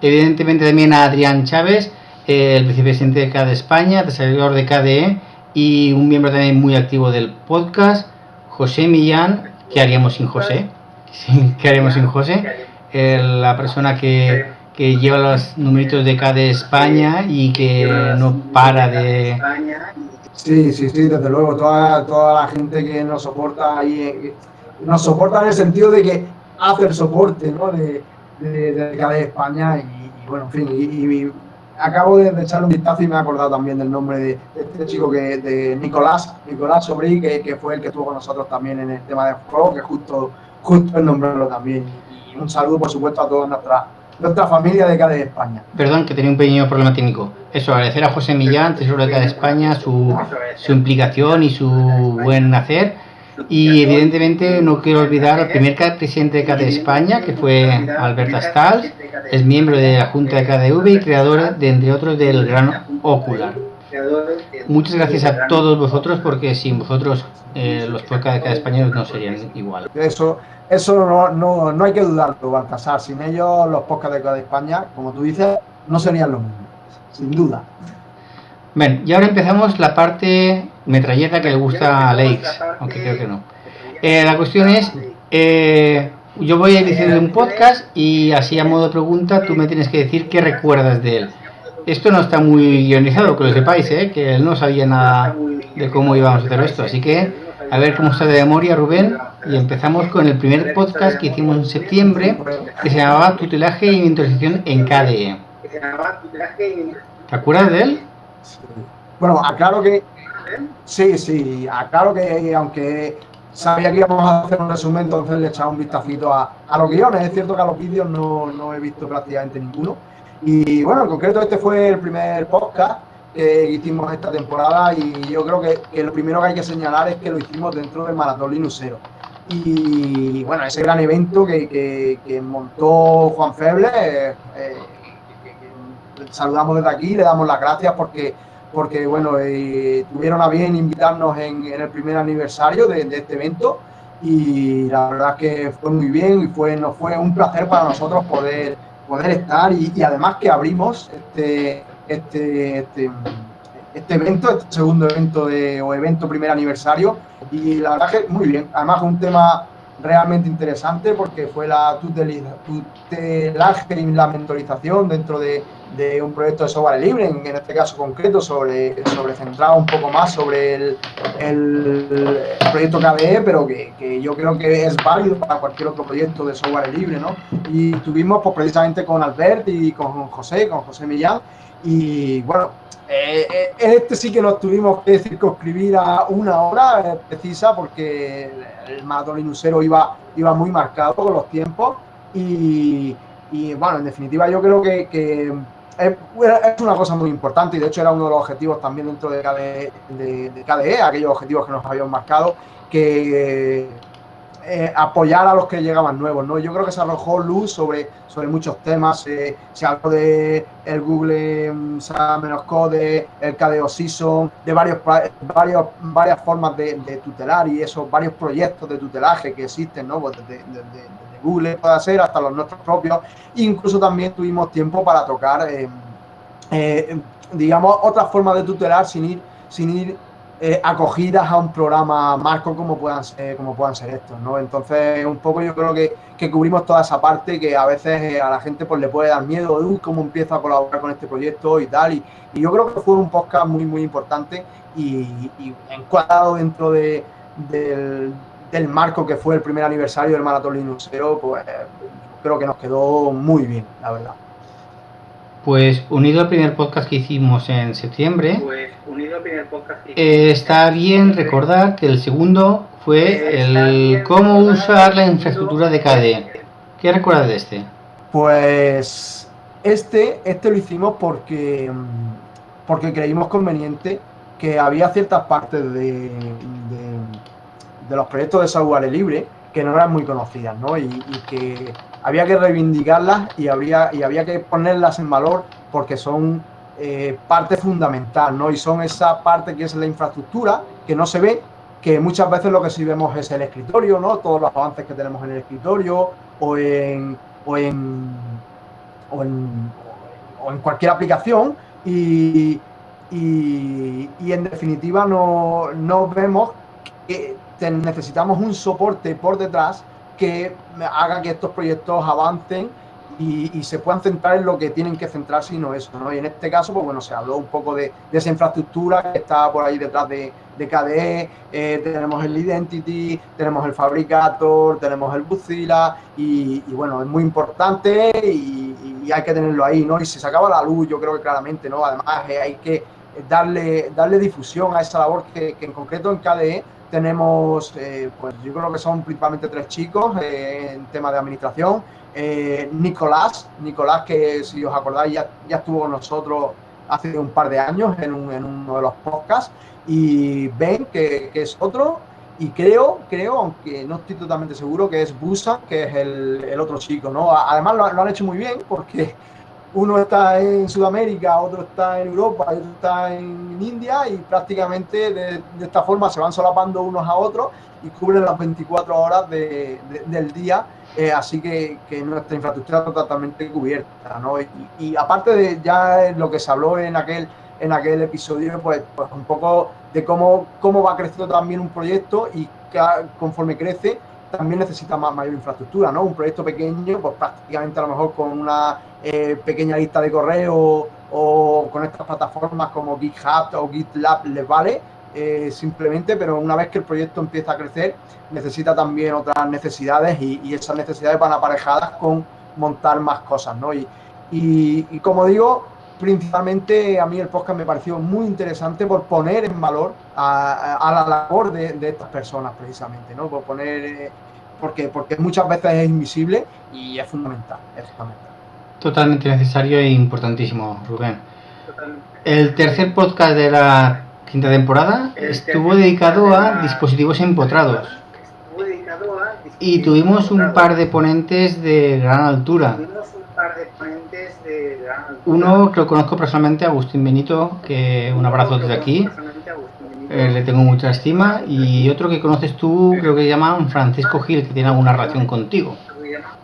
Evidentemente también a Adrián Chávez, el vicepresidente de KDE España, desarrollador de KDE y un miembro también muy activo del podcast. José Millán, ¿Qué haríamos sin José? ¿Qué haríamos sin José? la persona que, que, lleva los numeritos de cada España y que no para de... Sí, sí, sí, desde luego, toda, toda la gente que nos soporta ahí, nos soporta en el sentido de que hace el soporte ¿no? de, de, de España y, bueno, en fin, y acabo de, echarle un vistazo y me he acordado también del nombre de, este chico que de Nicolás, Nicolás Sobrí, que, fue el que estuvo con nosotros también en el tema de juego, que justo, justo el nombrarlo también. Un saludo, por supuesto, a toda nuestra, nuestra familia de CADE España. Perdón, que tenía un pequeño problema técnico. Eso, agradecer a José Millán, tesoro de CADE España, su, su implicación y su buen hacer y evidentemente no quiero olvidar al primer presidente de de España, que fue Alberto Stals, es miembro de la Junta de KDV y creador, de, entre otros, del Gran Ocular. Muchas gracias a todos vosotros, porque sin vosotros eh, los podcasts de cada español no serían igual. Eso, eso no, no, no hay que dudarlo, Baltasar. Sin ellos, los podcasts de cada España, como tú dices, no serían lo mismo, sin duda. Bien, y ahora empezamos la parte metralleta que le gusta a Lakes, aunque creo que no. Eh, la cuestión es, eh, yo voy a ir diciendo un podcast y así a modo de pregunta tú me tienes que decir qué recuerdas de él. Esto no está muy guionizado, que lo sepáis, ¿eh? que él no sabía nada de cómo íbamos a hacer esto. Así que a ver cómo está de memoria Rubén y empezamos con el primer podcast que hicimos en septiembre que se llamaba Tutelaje y Mentorización en KDE. ¿Te acuerdas de él? Bueno, aclaro que Sí, sí, aclaro que aunque sabía que íbamos a hacer un resumen, entonces le echaba un vistacito a, a los guiones. Es cierto que a los vídeos no, he visto prácticamente ninguno. Y bueno, en concreto este fue el primer podcast que hicimos esta temporada y yo creo que, lo primero que hay que señalar es que lo hicimos dentro del Maratón Linusero. Y bueno, ese gran evento que, montó Juan Feble, eh, eh, saludamos desde aquí, le damos las gracias porque porque bueno, eh, tuvieron a bien invitarnos en, el primer aniversario de, este evento y la verdad que fue muy bien y fue, nos fue un placer para nosotros poder, poder estar y, además que abrimos este, este, este, este, evento, este segundo evento de, o evento primer aniversario y la verdad que muy bien, además un tema realmente interesante porque fue la tutelaje y la mentorización dentro de, un proyecto de software libre, en, este caso concreto, sobre, sobre centrado un poco más sobre el, el, proyecto KDE, pero que, que, yo creo que es válido para cualquier otro proyecto de software libre, ¿no? Y estuvimos pues, precisamente con Albert y con José, con José Millán, y bueno, eh, eh, este sí que nos tuvimos que circunscribir a una hora eh, precisa porque el maratón linusero iba, iba muy marcado con los tiempos y, bueno, en definitiva yo creo que, es, una cosa muy importante y de hecho era uno de los objetivos también dentro de KDE, de KDE aquellos objetivos que nos habíamos marcado, que eh, apoyar a los que llegaban nuevos, ¿no? Yo creo que se arrojó luz sobre, sobre muchos temas, eh, se habló de el Google mm, menos code, el KDO Season, de varios, varias formas de, tutelar y esos varios proyectos de tutelaje que existen, ¿no? Pues desde, Google pueda ser, hasta los nuestros propios. Incluso también tuvimos tiempo para tocar, eh, eh, digamos, otras formas de tutelar sin ir, sin ir eh, acogidas a un programa marco como puedan ser, como puedan ser estos, ¿no? Entonces, un poco yo creo que, cubrimos toda esa parte que a veces a la gente pues le puede dar miedo, de cómo empiezo a colaborar con este proyecto y tal, y, yo creo que fue un podcast muy, muy importante y, encuadrado dentro de, del, del, marco que fue el primer aniversario del Maratón Linuxero, pues creo que nos quedó muy bien, la verdad. Pues unido al primer podcast que hicimos en septiembre, pues, eh, está bien recordar que el segundo fue el cómo usar la infraestructura de KDE. ¿Qué recuerdas de este? Pues este, este lo hicimos porque, porque creímos conveniente que había ciertas partes de, de, los proyectos de software libre que no eran muy conocidas, ¿no? y que había que reivindicarlas y, habría, y había que ponerlas en valor porque son eh, parte fundamental, ¿no? Y son esa parte que es la infraestructura, que no se ve, que muchas veces lo que sí vemos es el escritorio, ¿no? Todos los avances que tenemos en el escritorio o en, o en, o en, cualquier aplicación y, y, en definitiva no, no vemos que necesitamos un soporte por detrás que haga que estos proyectos avancen y, se puedan centrar en lo que tienen que centrarse y no eso, ¿no? Y en este caso, pues bueno, se habló un poco de, esa infraestructura que está por ahí detrás de, de KDE, eh, tenemos el Identity, tenemos el Fabricator, tenemos el Buzilla y, bueno, es muy importante y, hay que tenerlo ahí, ¿no? Y se acaba la luz, yo creo que claramente, ¿no? Además, eh, hay que darle, darle difusión a esa labor que, que en concreto en KDE tenemos, eh, pues yo creo que son principalmente tres chicos eh, en tema de administración. Eh, Nicolás, Nicolás que si os acordáis ya, ya estuvo con nosotros hace un par de años en, uno de los podcasts. Y Ben, que, es otro. Y creo, creo, aunque no estoy totalmente seguro, que es Busa, que es el, otro chico, ¿no? Además lo, lo han hecho muy bien porque uno está en Sudamérica, otro está en Europa, otro está en India y prácticamente de, esta forma se van solapando unos a otros y cubren las 24 horas del día, eh, así que, nuestra infraestructura está totalmente cubierta. ¿no? Y, aparte de ya lo que se habló en aquel, en aquel episodio, pues, pues un poco de cómo, cómo va creciendo también un proyecto y que, conforme crece, también necesita más mayor infraestructura, ¿no? Un proyecto pequeño, pues prácticamente a lo mejor con una eh, pequeña lista de correo o con estas plataformas como GitHub o GitLab les vale eh, simplemente, pero una vez que el proyecto empieza a crecer, necesita también otras necesidades y, esas necesidades van aparejadas con montar más cosas, ¿no? Y, y, como digo, principalmente a mí el podcast me pareció muy interesante por poner en valor a, la labor de, estas personas precisamente, ¿no? Por poner, eh, porque, porque muchas veces es invisible y es fundamental, es fundamental. Totalmente necesario e importantísimo, Rubén. El tercer podcast de la quinta temporada estuvo dedicado a dispositivos empotrados. Y tuvimos un par de ponentes de gran altura. Uno que lo conozco personalmente, Agustín Benito, que un abrazo desde aquí. Eh, le tengo mucha estima. Y otro que conoces tú, creo que se llama Francisco Gil, que tiene alguna relación contigo.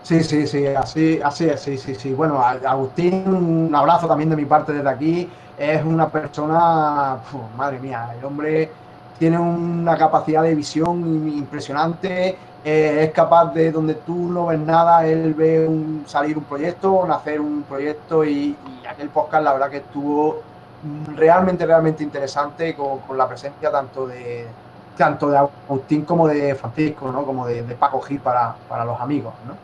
Sí, sí, sí, así, así es, sí, sí, sí. Bueno, Agustín, un abrazo también de mi parte desde aquí. Es una persona, madre mía, el hombre tiene una capacidad de visión impresionante. Eh, es capaz de, donde tú no ves nada, él ve un, salir un proyecto, nacer un proyecto y, aquel podcast la verdad que estuvo realmente, realmente interesante con, la presencia tanto de tanto de Agustín como de Francisco, ¿no? como de, Paco Gil para, para los amigos. ¿no?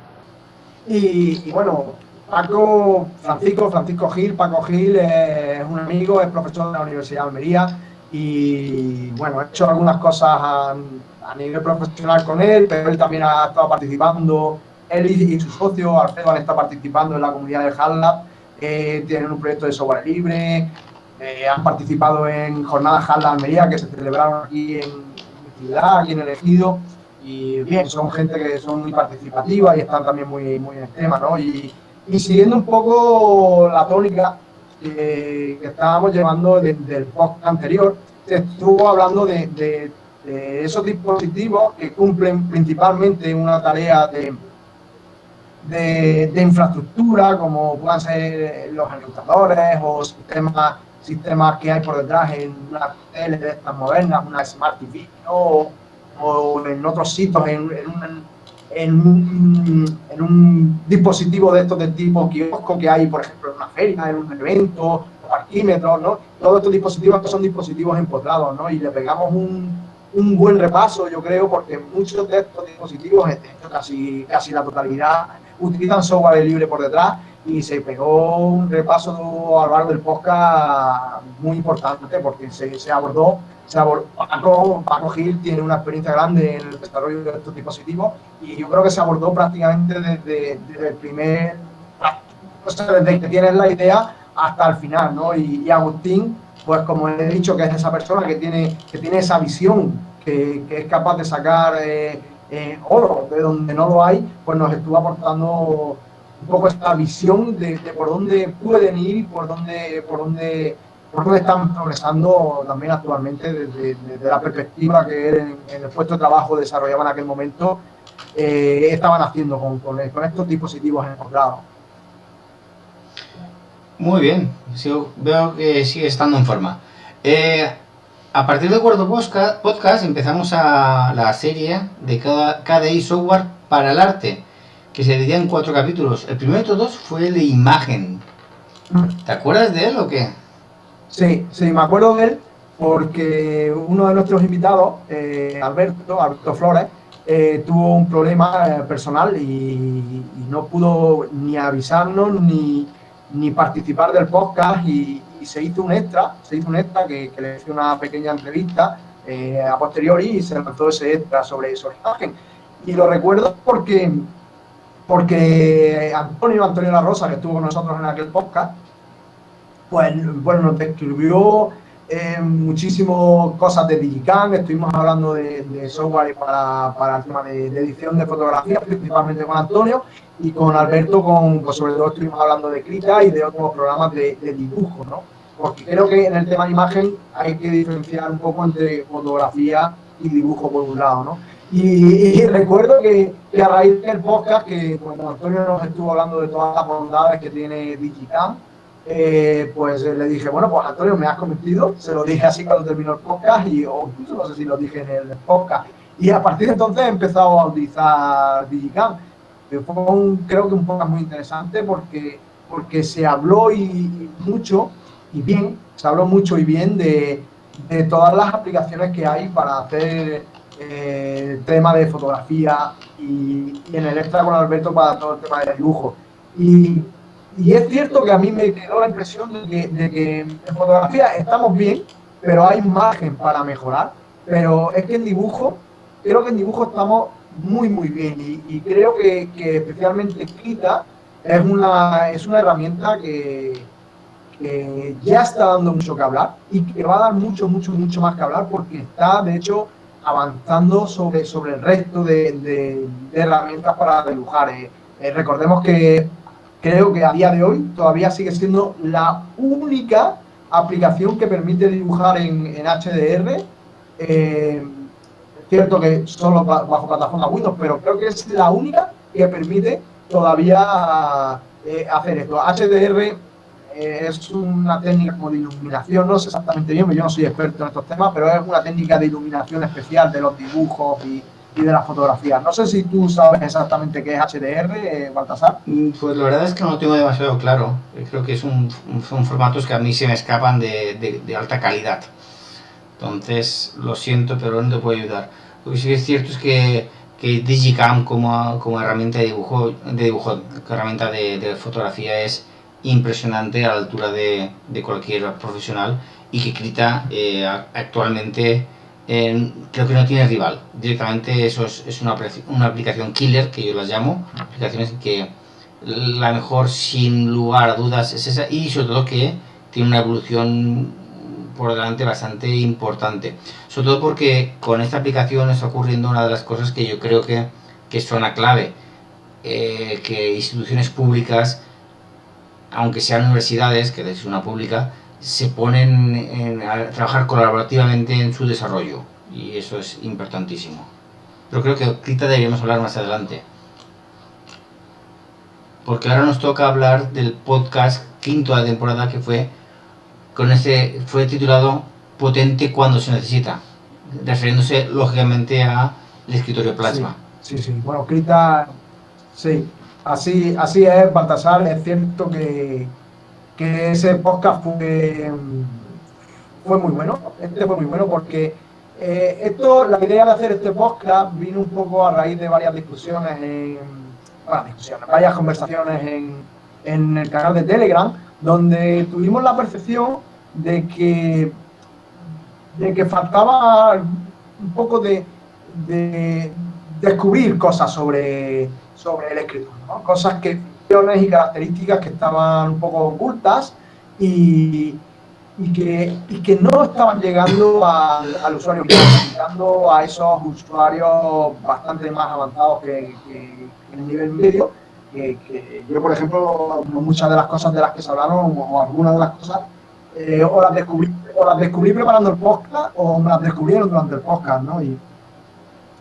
Y, bueno, Paco, Francisco, Francisco Gil, Paco Gil es un amigo, es profesor de la Universidad de Almería y bueno, he hecho algunas cosas nivel profesional con él, pero él también ha estado participando, él y, su socio Alfredo han estado participando en la comunidad de HALLAB, eh, tienen un proyecto de software libre, eh, han participado en jornadas HALLAB Almería que se celebraron aquí en mi ciudad, aquí en el Ejido y bien, son gente que son muy participativa y están también muy, muy en el tema, ¿no? Y, y siguiendo un poco la tónica que estábamos llevando desde el post anterior, se estuvo hablando de, de, esos dispositivos que cumplen principalmente una tarea de, de, infraestructura, como puedan ser los ejecutadores o sistemas, sistemas que hay por detrás en una tele de estas modernas, una Smart TV, o, en otros sitios, en, en, un, en, un, dispositivo de estos de tipo kiosco que hay, por ejemplo, en una feria, en un evento, parquímetros, ¿no? Todos estos dispositivos son dispositivos empotrados, ¿no? Y le pegamos un, un buen repaso, yo creo, porque muchos de estos dispositivos, casi, casi la totalidad, utilizan software libre por detrás y se pegó un repaso a lo largo del podcast muy importante porque se, se abordó, se abordó Paco, Gil tiene una experiencia grande en el desarrollo de estos dispositivos y yo creo que se abordó prácticamente desde, desde el primer, o sea, desde que tienes la idea hasta el final, ¿no? Y, Agustín, pues como he dicho, que es esa persona que tiene, que tiene esa visión, que, es capaz de sacar... Eh, eh, oro de donde no lo hay, pues nos estuvo aportando un poco esta visión de, por dónde pueden ir y por dónde, por dónde, por dónde están progresando también actualmente desde, la perspectiva que en, el puesto de trabajo desarrollaban en aquel momento, eh, estaban haciendo con, con, estos dispositivos encontrados. Muy bien, veo que sigue estando en forma. Eh, a partir del cuarto podcast empezamos a la serie de KDI Software para el arte, que se dividía en cuatro capítulos. El primero de todos fue el de imagen. ¿Te acuerdas de él o qué? Sí, sí, me acuerdo de él porque uno de nuestros invitados, eh, Alberto, Alberto Flores, eh, tuvo un problema personal y, no pudo ni avisarnos ni, ni participar del podcast y, se hizo un extra, se hizo un extra que, le hice una pequeña entrevista eh, a posteriori y se lanzó ese extra sobre, sobre imagen. Y lo recuerdo porque, porque Antonio, Antonio La Rosa, que estuvo con nosotros en aquel podcast, pues bueno, nos describió eh, muchísimas cosas de Digicam, estuvimos hablando de, software para, para, el tema de, edición de fotografía, principalmente con Antonio, y con Alberto, con, pues sobre todo estuvimos hablando de Krita y de otros programas de, de dibujo, ¿no? porque creo que en el tema de imagen hay que diferenciar un poco entre fotografía y dibujo por un lado, ¿no? Y, recuerdo que, a raíz del podcast, que cuando Antonio nos estuvo hablando de todas las bondades que tiene Digicam, eh, pues le dije, bueno, pues Antonio, me has convencido, se lo dije así cuando terminó el podcast, y, o incluso no sé si lo dije en el podcast, y a partir de entonces he empezado a utilizar Digicam. Fue un, creo que un podcast muy interesante porque, porque se habló y mucho y bien, se habló mucho y bien de, de todas las aplicaciones que hay para hacer eh, tema de fotografía y, en el extra con Alberto para todo el tema de dibujo. Y, y, es cierto que a mí me quedó la impresión de que, de en fotografía estamos bien, pero hay margen para mejorar. Pero es que en dibujo, creo que en dibujo estamos muy, muy bien. Y, creo que, especialmente Krita es una, es una herramienta que, ya está dando mucho que hablar y que va a dar mucho, mucho, mucho más que hablar porque está, de hecho, avanzando sobre, sobre el resto de, herramientas para dibujar. Eh, eh, recordemos que creo que a día de hoy todavía sigue siendo la única aplicación que permite dibujar en, HDR. Eh, cierto que solo bajo plataforma Windows, pero creo que es la única que permite todavía hacer esto. HDR eh, es una técnica como de iluminación, no sé exactamente bien, yo no soy experto en estos temas, pero es una técnica de iluminación especial de los dibujos y, de las fotografías. No sé si tú sabes exactamente qué es HDR, eh, Baltasar. Mm, pues la verdad es que no lo tengo demasiado claro. Eh, creo que es un, son formatos que a mí se me escapan de, alta calidad. Entonces, lo siento, pero no te puedo ayudar. Lo que sí que es cierto es que, que Digicam como, como herramienta de dibujo, de dibujo, herramienta de, de fotografía es impresionante a la altura de, de cualquier profesional y que Krita eh, actualmente eh, creo que no tiene rival. Directamente eso es, una, una, aplicación killer que yo las llamo, aplicaciones que la mejor sin lugar a dudas es esa y sobre todo que tiene una evolución por delante bastante importante. Sobre todo porque con esta aplicación está ocurriendo una de las cosas que yo creo que, que son la clave. Eh, que instituciones públicas aunque sean universidades, que es una pública, se ponen a trabajar colaborativamente en su desarrollo y eso es importantísimo. Pero creo que ahorita deberíamos hablar más adelante. porque ahora nos toca hablar del podcast quinto de la temporada que fue con ese fue titulado Potente cuando se necesita, refiriéndose lógicamente a el escritorio plasma. Sí, sí, bueno, Crita, sí, así, así es, Baltasar, es cierto que, que ese podcast fue, fue muy bueno, este fue muy bueno porque eh, esto, la idea de hacer este podcast vino un poco a raíz de varias discusiones, en, bueno, discusiones, varias conversaciones en, en el canal de Telegram, donde tuvimos la percepción de que, de que faltaba un poco de, de descubrir cosas sobre, sobre el escritor, cosas que y características que estaban un poco ocultas y, y, que, y que no estaban llegando al usuario, llegando a esos usuarios bastante más avanzados que, que en el nivel medio. Que, yo, por ejemplo, muchas de las cosas de las que se hablaron, o algunas de las cosas, eh, o, las descubrí, o las descubrí preparando el podcast, o me las descubrieron durante el podcast, ¿no? Y,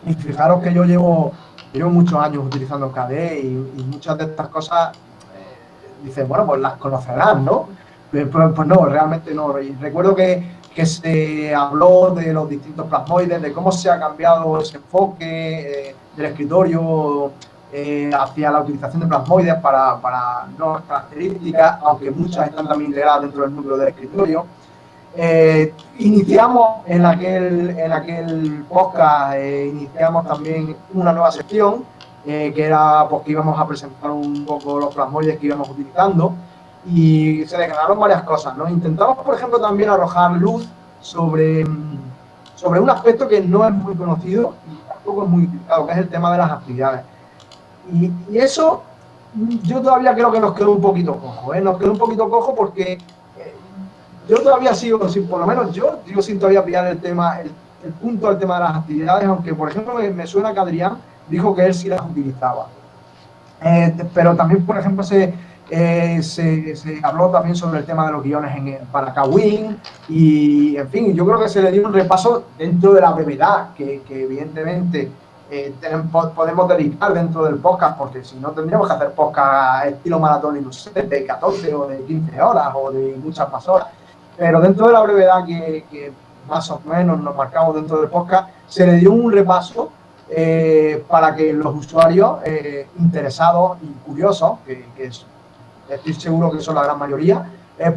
y fijaros que yo llevo, llevo muchos años utilizando KDE y, muchas de estas cosas eh, dicen, bueno, pues las conocerán, ¿no? Pues, pues, pues, no, realmente no. Y recuerdo que, que, se habló de los distintos plasmoides, de cómo se ha cambiado ese enfoque eh, del escritorio eh, hacia la utilización de plasmoides para, para nuevas características, aunque muchas están también integradas dentro del núcleo del escritorio. Eh, iniciamos en aquel, en aquel podcast, eh, iniciamos también una nueva sección, eh, que era porque íbamos a presentar un poco los plasmoides que íbamos utilizando y se declararon varias cosas. ¿no? Intentamos, por ejemplo, también arrojar luz sobre, sobre un aspecto que no es muy conocido y tampoco es muy utilizado, que es el tema de las actividades. Y, y eso yo todavía creo que nos quedó un poquito cojo, nos quedó un poquito cojo porque yo todavía sigo, por lo menos yo sigo sin todavía pillar el tema, el, punto del tema de las actividades, aunque por ejemplo me, suena que Adrián dijo que él sí las utilizaba. Eh, pero también, por ejemplo, eh, se, se, habló también sobre el tema de los guiones en, para Kawin y, en fin, yo creo que se le dio un repaso dentro de la brevedad que, evidentemente eh, podemos dedicar dentro del podcast, porque si no tendríamos que hacer podcast estilo maratón de 14 o de 15 horas o de muchas más horas. Pero dentro de la brevedad que, más o menos nos marcamos dentro del podcast, se le dio un repaso eh, para que los usuarios eh, interesados y curiosos, que, estoy seguro que son la gran mayoría,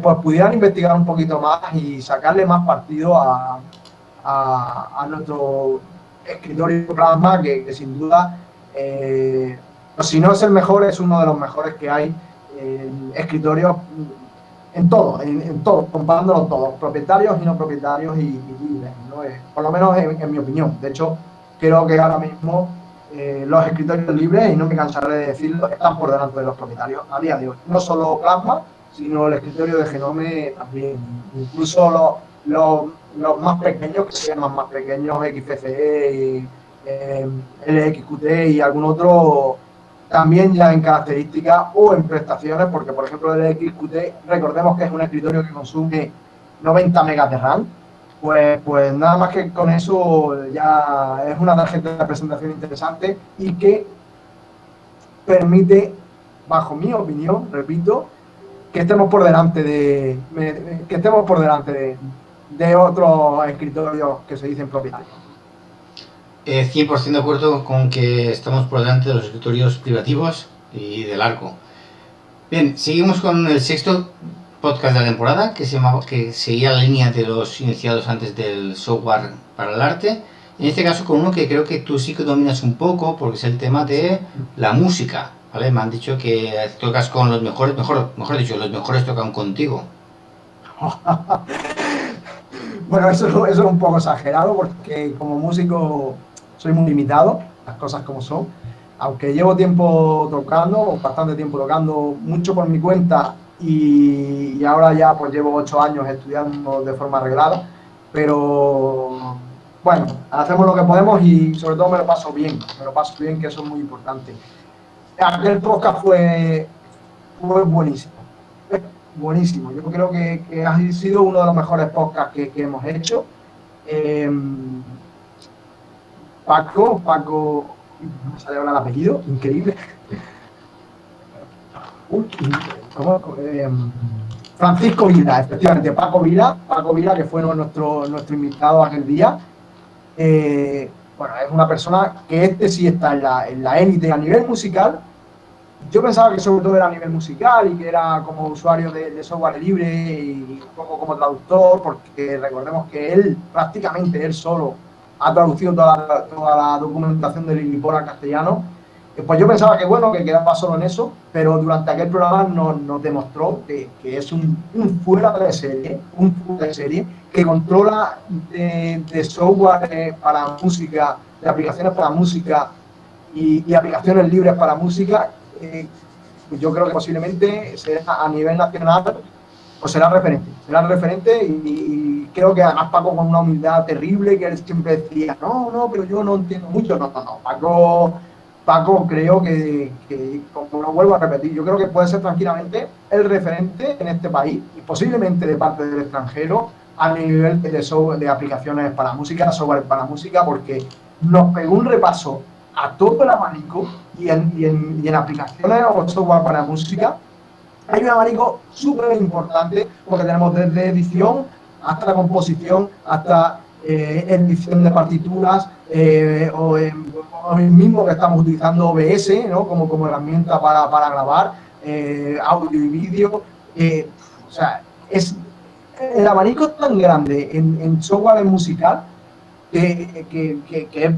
pues pudieran investigar un poquito más y sacarle más partido a, a, nuestro escritorio plasma, que, que sin duda, pues si no es el mejor, es uno de los mejores que hay en escritorios en todo, en, todo, comparándolo todos, propietarios y no propietarios y, libres, eh, por lo menos en, mi opinión. De hecho, creo que ahora mismo eh, los escritorios libres, y no me cansaré de decirlo, están por delante de los propietarios a día de hoy. No solo Plasma, sino el escritorio de Genome también. Incluso los, los, más pequeños, que se llaman más pequeños, XFCE, eh, LXQT y algún otro también ya en características o en prestaciones, porque por ejemplo el XQT, recordemos que es un escritorio que consume 90 megas de RAM, pues, pues nada más que con eso ya es una tarjeta de presentación interesante y que permite, bajo mi opinión, repito, que estemos por delante de que estemos por delante de, de otros escritorios que se dicen propietarios. 100% de acuerdo con que estamos por delante de los escritorios privativos y del arco. Bien, seguimos con el sexto podcast de la temporada, que, se llama, que seguía la línea de los iniciados antes del software para el arte. En este caso con uno que creo que tú sí que dominas un poco, porque es el tema de la música. ¿vale? Me han dicho que tocas con los mejores, mejor, mejor dicho, los mejores tocan contigo. bueno, eso, eso es un poco exagerado, porque como músico soy muy limitado, las cosas como son. Aunque llevo tiempo tocando, bastante tiempo tocando, mucho por mi cuenta y, ahora ya pues llevo ocho años estudiando de forma arreglada, pero bueno, hacemos lo que podemos y sobre todo me lo paso bien, me lo paso bien, que eso es muy importante. Aquel podcast fue, fue buenísimo, buenísimo. Yo creo que, ha sido uno de los mejores podcasts que, hemos hecho. Em, Paco, Paco, no sale ahora el apellido, increíble. em, Francisco Vila, efectivamente, Paco Vila, Paco Vila, que fue nuestro, nuestro invitado aquel día. Eh, bueno, es una persona que este sí está en la élite a nivel musical. Yo pensaba que sobre todo era a nivel musical y que era como usuario de, software libre y poco como traductor, porque recordemos que él, prácticamente él solo, ha traducido toda la, toda la documentación del Lilliput al castellano. Pues yo pensaba que bueno, que quedaba solo en eso, pero durante aquel programa nos, nos demostró que, que, es un, un, fuera de serie, un fuera de serie, que controla de, de software para música, de aplicaciones para música y, y aplicaciones libres para música, yo creo que posiblemente será a nivel nacional o será referente, será referente y, creo que además Paco con una humildad terrible que él siempre decía, no, no, pero yo no entiendo mucho, no, no, Paco, Paco creo que, que, como lo vuelvo a repetir, yo creo que puede ser tranquilamente el referente en este país y posiblemente de parte del extranjero a nivel de, software, de aplicaciones para música, software para música, porque nos pegó un repaso a todo el abanico y en, y en, en aplicaciones o software para música hay un abanico súper importante porque tenemos desde edición hasta la composición, hasta eh, edición de partituras eh, o, eh, mismo que estamos utilizando OBS ¿no? como, como herramienta para, para grabar eh, audio y vídeo. O sea, es, el abanico es tan grande en, en software musical que, que, que,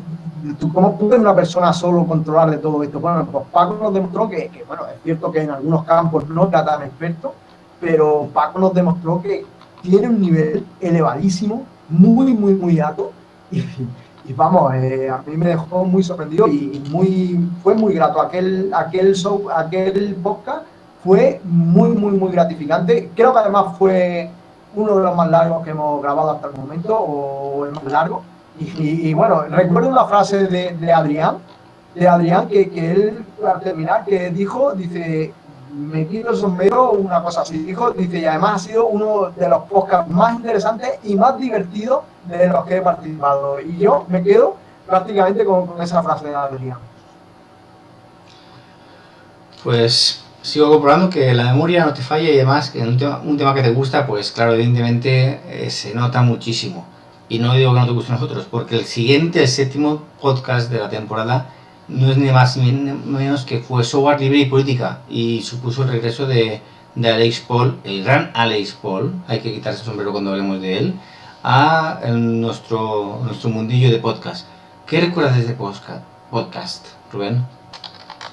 tú, ¿cómo puede una persona solo controlar de todo esto? Bueno, pues Paco nos demostró que, bueno, es cierto que en algunos campos no está tan experto, pero Paco nos demostró que tiene un nivel elevadísimo, muy, muy, muy alto, y, y vamos, eh, a mí me dejó muy sorprendido y, muy, fue muy grato. Aquel, aquel, show, aquel podcast fue muy, muy, muy gratificante. Creo que además fue uno de los más largos que hemos grabado hasta el momento, o el más largo. Y, bueno, recuerdo una frase de, de Adrián, de Adrián que, que, él, para terminar, que dijo, dice, me quito el sombrero, una cosa así, dijo, dice, y además ha sido uno de los podcasts más interesantes y más divertidos de los que he participado. Y yo me quedo prácticamente con, con esa frase de Adrián. Pues sigo comprobando que la memoria no te falla y además que un tema, un tema que te gusta, pues claro, evidentemente eh, se nota muchísimo. Y no digo que no te guste nosotros, porque el siguiente, el séptimo podcast de la temporada, no es ni más ni menos que fue Software Libre y Política y supuso el regreso de, de Alex Paul, el gran Alex Paul, hay que quitarse el sombrero cuando hablemos de él, a nuestro, nuestro mundillo de podcast. ¿Qué recuerdas de este podcast Rubén?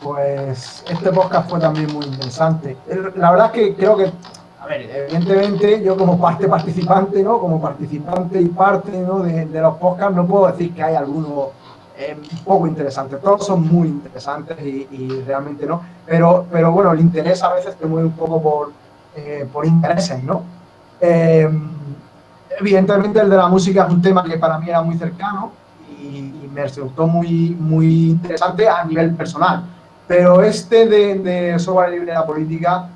Pues este podcast fue también muy interesante. La verdad es que creo que, a ver, evidentemente yo como parte participante, ¿no? Como participante y parte ¿no? de, de los podcasts, no puedo decir que hay alguno eh, poco interesante. Todos son muy interesantes y, y, realmente no. Pero, pero bueno, el interés a veces te mueve un poco por, eh, por intereses, ¿no? Eh, evidentemente el de la música es un tema que para mí era muy cercano y, y me resultó muy, muy interesante a nivel personal pero este de, de software libre de la política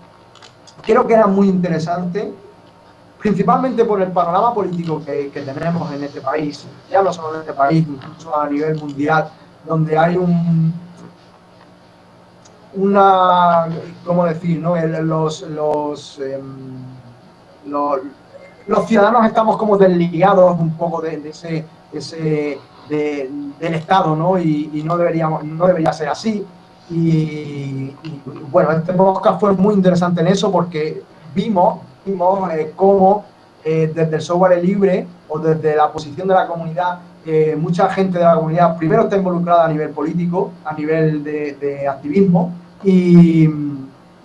creo que era muy interesante, principalmente por el panorama político que, tenemos en este país, ya no solo en este país, incluso a nivel mundial, donde hay un una, ¿cómo decir? No? los, los, eh, los, ciudadanos estamos como desligados un poco de, de ese, ese de, del Estado, ¿no? Y, y no, deberíamos, no debería ser así. Y, bueno, este podcast fue muy interesante en eso porque vimos, vimos eh, cómo eh, desde el software libre o desde la posición de la comunidad, eh, mucha gente de la comunidad primero está involucrada a nivel político, a nivel de, activismo y,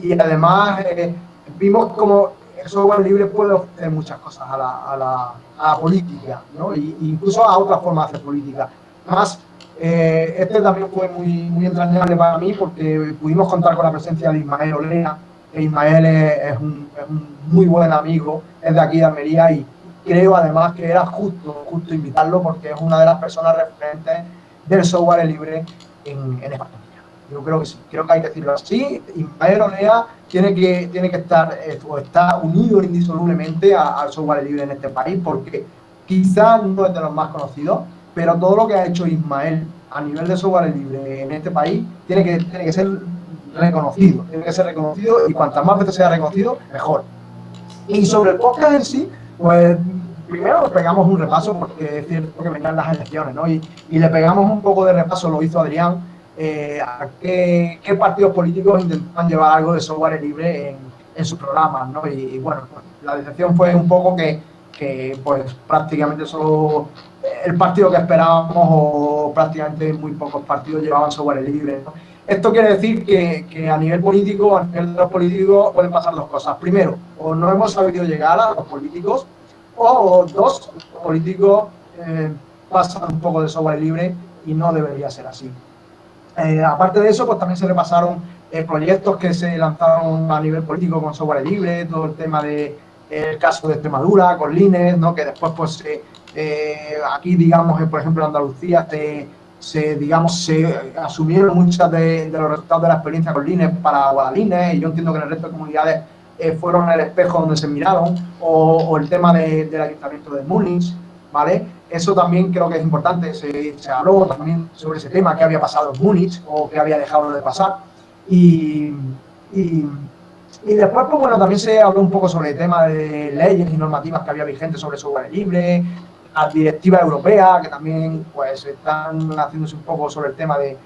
y además vimos cómo el software libre puede ofrecer muchas cosas a la, a la, a la política, ¿no? incluso a otras formas de hacer política. Además, eh, este también fue muy, muy entrañable para mí porque pudimos contar con la presencia de Ismael Olea, que Ismael es, es, un, es, un, muy buen amigo, es de aquí de Almería y creo además que era justo, justo invitarlo porque es una de las personas referentes del software libre en, en España. Yo creo que sí, creo que hay que decirlo así. Ismael Olea tiene que, tiene que estar eh, o está unido indisolublemente al software libre en este país porque quizás no es de los más conocidos, pero todo lo que ha hecho Ismael a nivel de software libre en este país tiene que, tiene que ser reconocido, tiene que ser reconocido y cuantas más veces sea reconocido, mejor. Y sobre el podcast en sí, pues primero pegamos un repaso porque es cierto que venían las elecciones, ¿no? Y, le pegamos un poco de repaso, lo hizo Adrián, eh, a qué, partidos políticos intentaban llevar algo de software libre en, en sus programas, ¿no? Y, bueno, pues, la decepción fue un poco que, que, pues prácticamente solo el partido que esperábamos o prácticamente muy pocos partidos llevaban software libre. Esto quiere decir que, a nivel político, a nivel de los políticos, pueden pasar dos cosas. Primero, o no hemos sabido llegar a los políticos, o dos, los políticos eh, pasan un poco de software libre y no debería ser así. Eh, aparte de eso, pues también se repasaron eh, proyectos que se lanzaron a nivel político con software libre, todo el tema de caso de Extremadura, con Linux, ¿no? que después pues aquí digamos por ejemplo en Andalucía se se, digamos, se asumieron muchas de, los resultados de la experiencia con Linux para Guadalines. Y yo entiendo que en el resto de comunidades eh, fueron el espejo donde se miraron o, el tema del ayuntamiento de Múnich, ¿vale? Eso también creo que es importante, se, habló también sobre ese tema, qué había pasado en Múnich o qué había dejado de pasar. Y, y, y después, pues bueno, también se habló un poco sobre el tema de leyes y normativas que había vigentes sobre software libre, a directiva europea, que también pues están haciéndose un poco sobre el tema de,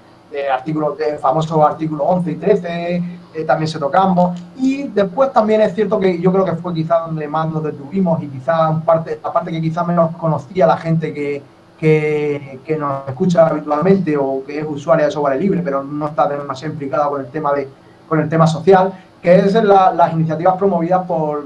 artículos, de famoso artículo 11 y 13, eh, también se tocamos. Y después también es cierto que yo creo que fue quizá donde más nos detuvimos y quizá parte, la parte que quizá menos conocía la gente que, que, que, nos escucha habitualmente o que es usuaria de software libre, pero no está demasiado implicada con el tema, de, con el tema social, que es las iniciativas promovidas por,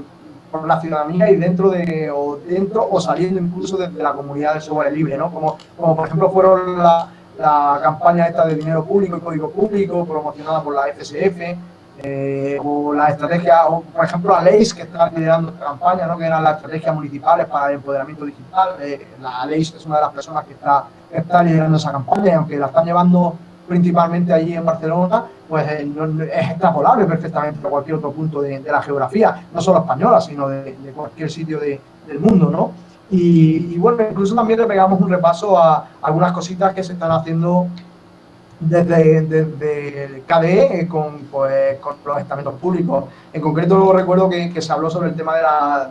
por la ciudadanía y dentro de o dentro o saliendo incluso desde la comunidad del software libre, ¿no? Como, como por ejemplo fueron la, la campaña esta de dinero público y código público promocionada por la FSF, eh, o la estrategia, o por ejemplo la LEIS que está liderando esta campaña, ¿no? que eran las estrategias municipales para el empoderamiento digital. Eh, la LEIS es una de las personas que está, que está liderando esa campaña aunque la están llevando principalmente allí en Barcelona, pues eh, es extrapolable perfectamente a cualquier otro punto de, la geografía, no solo española, sino de, cualquier sitio del mundo, ¿no? Y, bueno, incluso también le pegamos un repaso a algunas cositas que se están haciendo desde, el KDE eh, con, pues, con los estamentos públicos. En concreto recuerdo que, se habló sobre el tema de, la,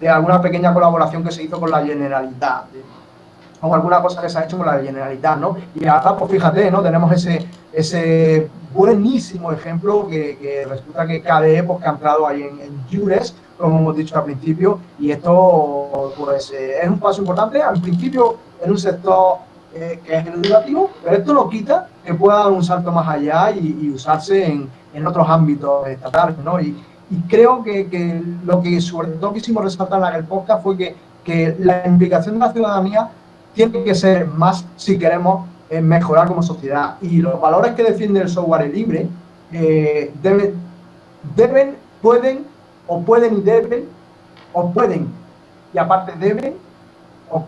de, alguna pequeña colaboración que se hizo con la Generalitat, o alguna cosa que se ha hecho con la Generalitat, ¿no? Y ahora, pues fíjate, ¿no? Tenemos ese, ese buenísimo ejemplo que, resulta que KDE, pues que ha entrado ahí en, en Jures, como hemos dicho al principio, y esto, pues, eh, es un paso importante, al principio en un sector eh, que es educativo, pero esto no quita que pueda dar un salto más allá y, usarse en, en, otros ámbitos estatales, ¿no? Y, y creo que, que, lo que sobre todo quisimos resaltar en aquel podcast fue que, que la implicación de la ciudadanía tiene que ser más si queremos eh, mejorar como sociedad. Y los valores que defiende el software libre eh, deben, deben, pueden, o pueden y deben, o pueden, y aparte deben, o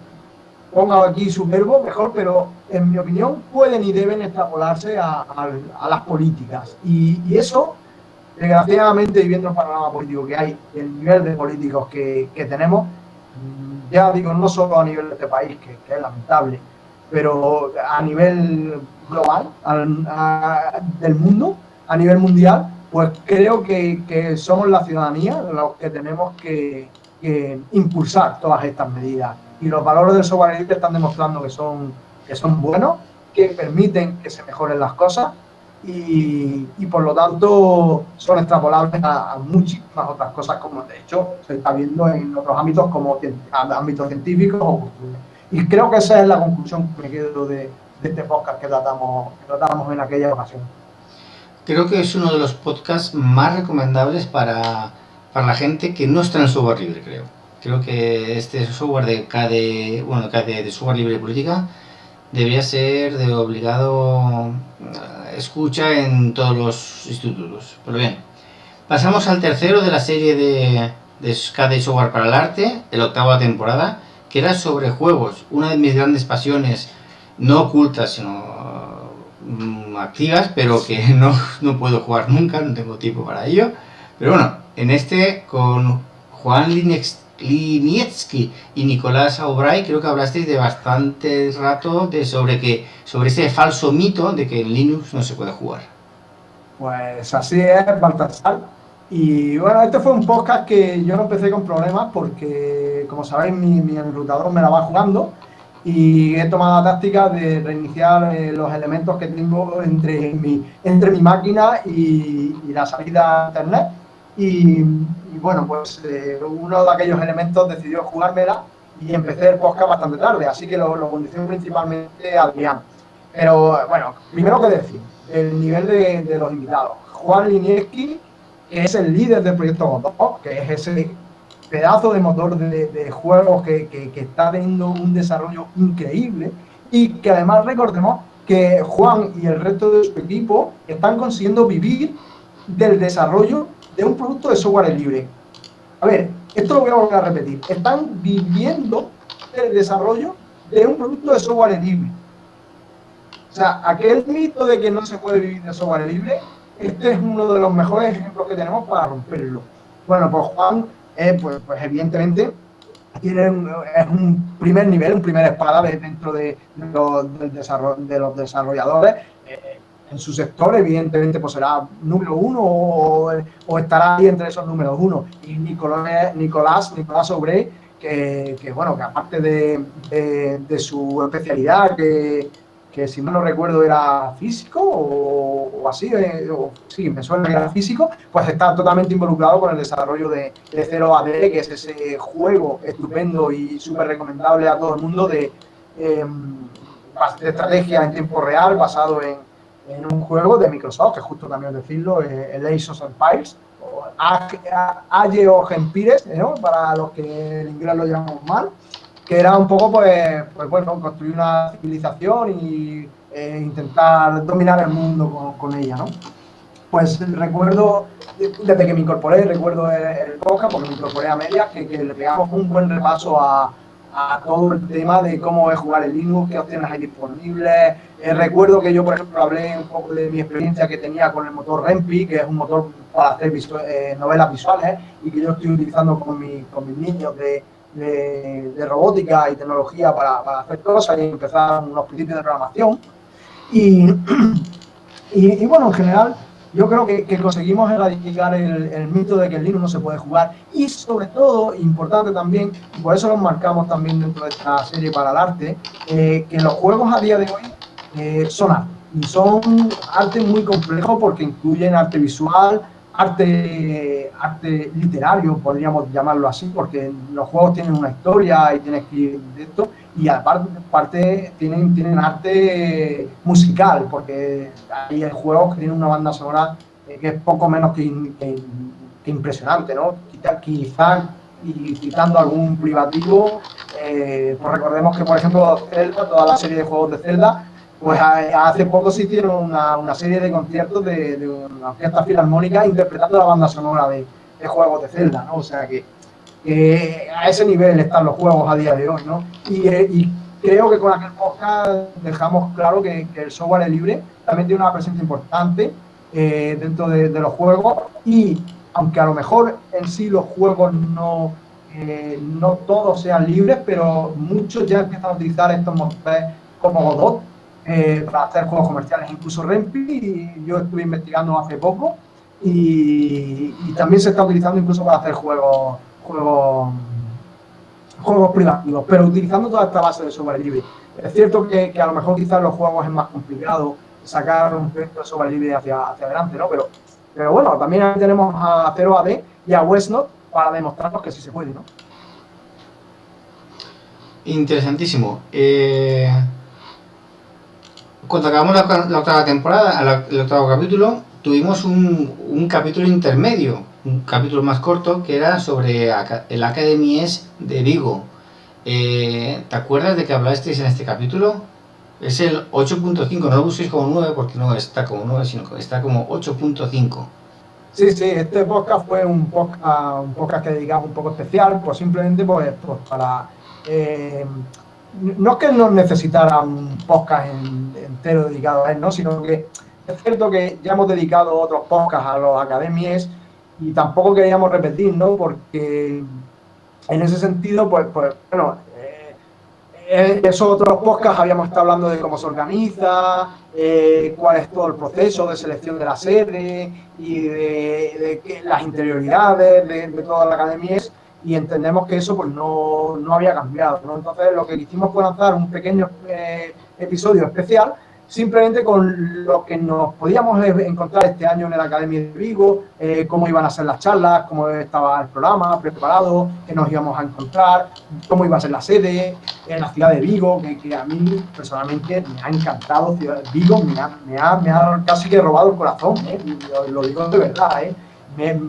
ponga aquí su verbo mejor, pero en mi opinión pueden y deben extrapolarse a, las políticas. Y, eso, desgraciadamente, viendo el panorama político que hay, el nivel de políticos que, que tenemos, ya digo, no solo a nivel de este país, que, es lamentable, pero a nivel global, del mundo, a nivel mundial, pues creo que, somos la ciudadanía los que tenemos que, impulsar todas estas medidas. Y los valores del software libre están demostrando que son, que son buenos, que permiten que se mejoren las cosas y, por lo tanto son extrapolables a, muchísimas otras cosas como de hecho se está viendo en otros ámbitos como ámbitos científicos y creo que esa es la conclusión que me quedo de, este podcast que tratamos, que tratamos en aquella ocasión. Creo que es uno de los podcasts más recomendables para, para la gente que no está en software libre, creo. Creo que este software de KD, bueno, KD de software libre política debería ser de obligado escucha en todos los institutos. Pero bien, pasamos al tercero de la serie de, de Software para el Arte, el octava temporada, que era sobre juegos, una de mis grandes pasiones, no ocultas, sino mm, activas, pero que no, no puedo jugar nunca, no tengo tiempo para ello. Pero bueno, en este con Juan Linex Linietsky y Nicolás Aubray, creo que hablasteis de bastante rato de sobre que sobre ese falso mito de que en Linux no se puede jugar. Pues así es, Baltasar. Y bueno, este fue un podcast que yo no empecé con problemas porque, como sabéis, mi, mi enrutador me la va jugando y he tomado la táctica de reiniciar eh, los elementos que tengo entre mi, entre mi máquina y, la salida a internet. Y, bueno, pues eh, uno de aquellos elementos decidió jugármela y empecé el podcast bastante tarde, así que lo, lo condicionó principalmente Adrián. Pero bueno, primero que decir, el nivel de, de los invitados. Juan Linieski es el líder del proyecto Godot, que es ese pedazo de motor de, juegos que, que, está teniendo un desarrollo increíble y que además recordemos que Juan y el resto de su equipo están consiguiendo vivir del desarrollo de un producto de software libre. A ver, esto lo voy a volver a repetir. Están viviendo del desarrollo de un producto de software libre. O sea, aquel mito de que no se puede vivir de software libre, este es uno de los mejores ejemplos que tenemos para romperlo. Bueno, pues Juan, eh, pues, pues, evidentemente tiene es un primer nivel, un primer espada dentro de, los, de los desarrolladores. Eh, en su sector, evidentemente, pues será número uno o, estará ahí entre esos números uno. Y Nicolás, Nicolás, Nicolás Obrey, que, bueno, que aparte de, de su especialidad, que, que si no lo recuerdo era físico o, así, eh, o, sí, me suena que era físico, pues está totalmente involucrado con el desarrollo de, de Zero AD, que es ese juego estupendo y súper recomendable a todo el mundo de, em, de estrategia en tiempo real basado en, en, un juego de Microsoft, que justo también decirlo, eh, el Ace of Empires, o Age of Empires, ¿no? para los que en inglés lo llamamos mal, que era un poco, pues, pues bueno, construir una civilización y eh, intentar dominar el mundo con, ella, ¿no? Pues recuerdo, desde que me incorporé, recuerdo el, podcast, porque me incorporé a medias, que, le pegamos un buen repaso a, a, todo el tema de cómo es jugar el Linux, qué opciones hay disponibles. Eh, recuerdo que yo, por ejemplo, hablé un poco de mi experiencia que tenía con el motor Rempi, que es un motor para hacer eh, novelas visuales y que yo estoy utilizando con, mi, con mis niños de de, robótica y tecnología para, para, hacer cosas y empezar unos principios de programación. Y, y, bueno, en general, yo creo que, que conseguimos erradicar el, el, mito de que el Linux no se puede jugar y sobre todo, importante también, y por eso lo marcamos también dentro de esta serie para el arte, eh, que los juegos a día de hoy eh, son arte. Muy complejo porque incluyen arte visual, arte, arte literario, podríamos llamarlo así, porque los juegos tienen una historia y tienes que esto, y aparte tienen, tienen arte musical, porque hay juegos que tienen una banda sonora eh, que es poco menos que, impresionante, ¿no? Quizás, y citando algún privativo, eh, pues recordemos que, por ejemplo, Zelda, toda la serie de juegos de Zelda, pues hace poco se hicieron una, serie de conciertos de, una orquesta filarmónica interpretando la banda sonora de, juegos de Zelda, ¿no? O sea que, a ese nivel están los juegos a día de hoy, ¿no? Y, eh, creo que con aquel podcast dejamos claro que, el software es libre, también tiene una presencia importante eh, dentro de, los juegos y aunque a lo mejor en sí los juegos no, eh, no todos sean libres, pero muchos ya empiezan a utilizar estos motores como Godot eh, para hacer juegos comerciales, incluso Rempi, yo estuve investigando hace poco y, también se está utilizando incluso para hacer juegos, juegos, juegos privativos, pero utilizando toda esta base de software libre. Es cierto que, que a lo mejor quizás los juegos es más complicado sacar un proyecto de software libre hacia, hacia adelante, ¿no? Pero, pero bueno, también tenemos a 0AD y a Westnot para demostrarnos que sí se puede, ¿no? Interesantísimo. Eh, cuando acabamos la, octava temporada, el octavo capítulo, tuvimos un, capítulo intermedio, un capítulo más corto, que era sobre el Academies de Vigo. Eh, ¿Te acuerdas de que hablasteis en este capítulo? Es el 8.5, no lo busquéis como 9 porque no está como 9, sino que está como 8.5. Sí, sí, este podcast fue un podcast, un que dedicamos un poco especial, pues simplemente pues, pues para... Eh, no es que no necesitara un podcast entero dedicado a él, ¿no? sino que es cierto que ya hemos dedicado otros podcasts a los academies y tampoco queríamos repetir, ¿no? Porque en ese sentido, pues, pues bueno, eh, en esos otros podcasts habíamos estado hablando de cómo se organiza, eh, cuál es todo el proceso de selección de la sede y de, las interioridades de, toda la academia y entendemos que eso pues no, no había cambiado. Entonces lo que hicimos fue lanzar un pequeño eh, episodio especial simplemente con lo que nos podíamos encontrar este año en la Academia de Vigo, eh, cómo iban a ser las charlas, cómo estaba el programa preparado, qué nos íbamos a encontrar, cómo iba a ser la sede en la ciudad de Vigo, que, a mí personalmente me ha encantado. Vigo me ha, me ha, me ha casi que robado el corazón, ¿eh? lo, digo de verdad. ¿eh?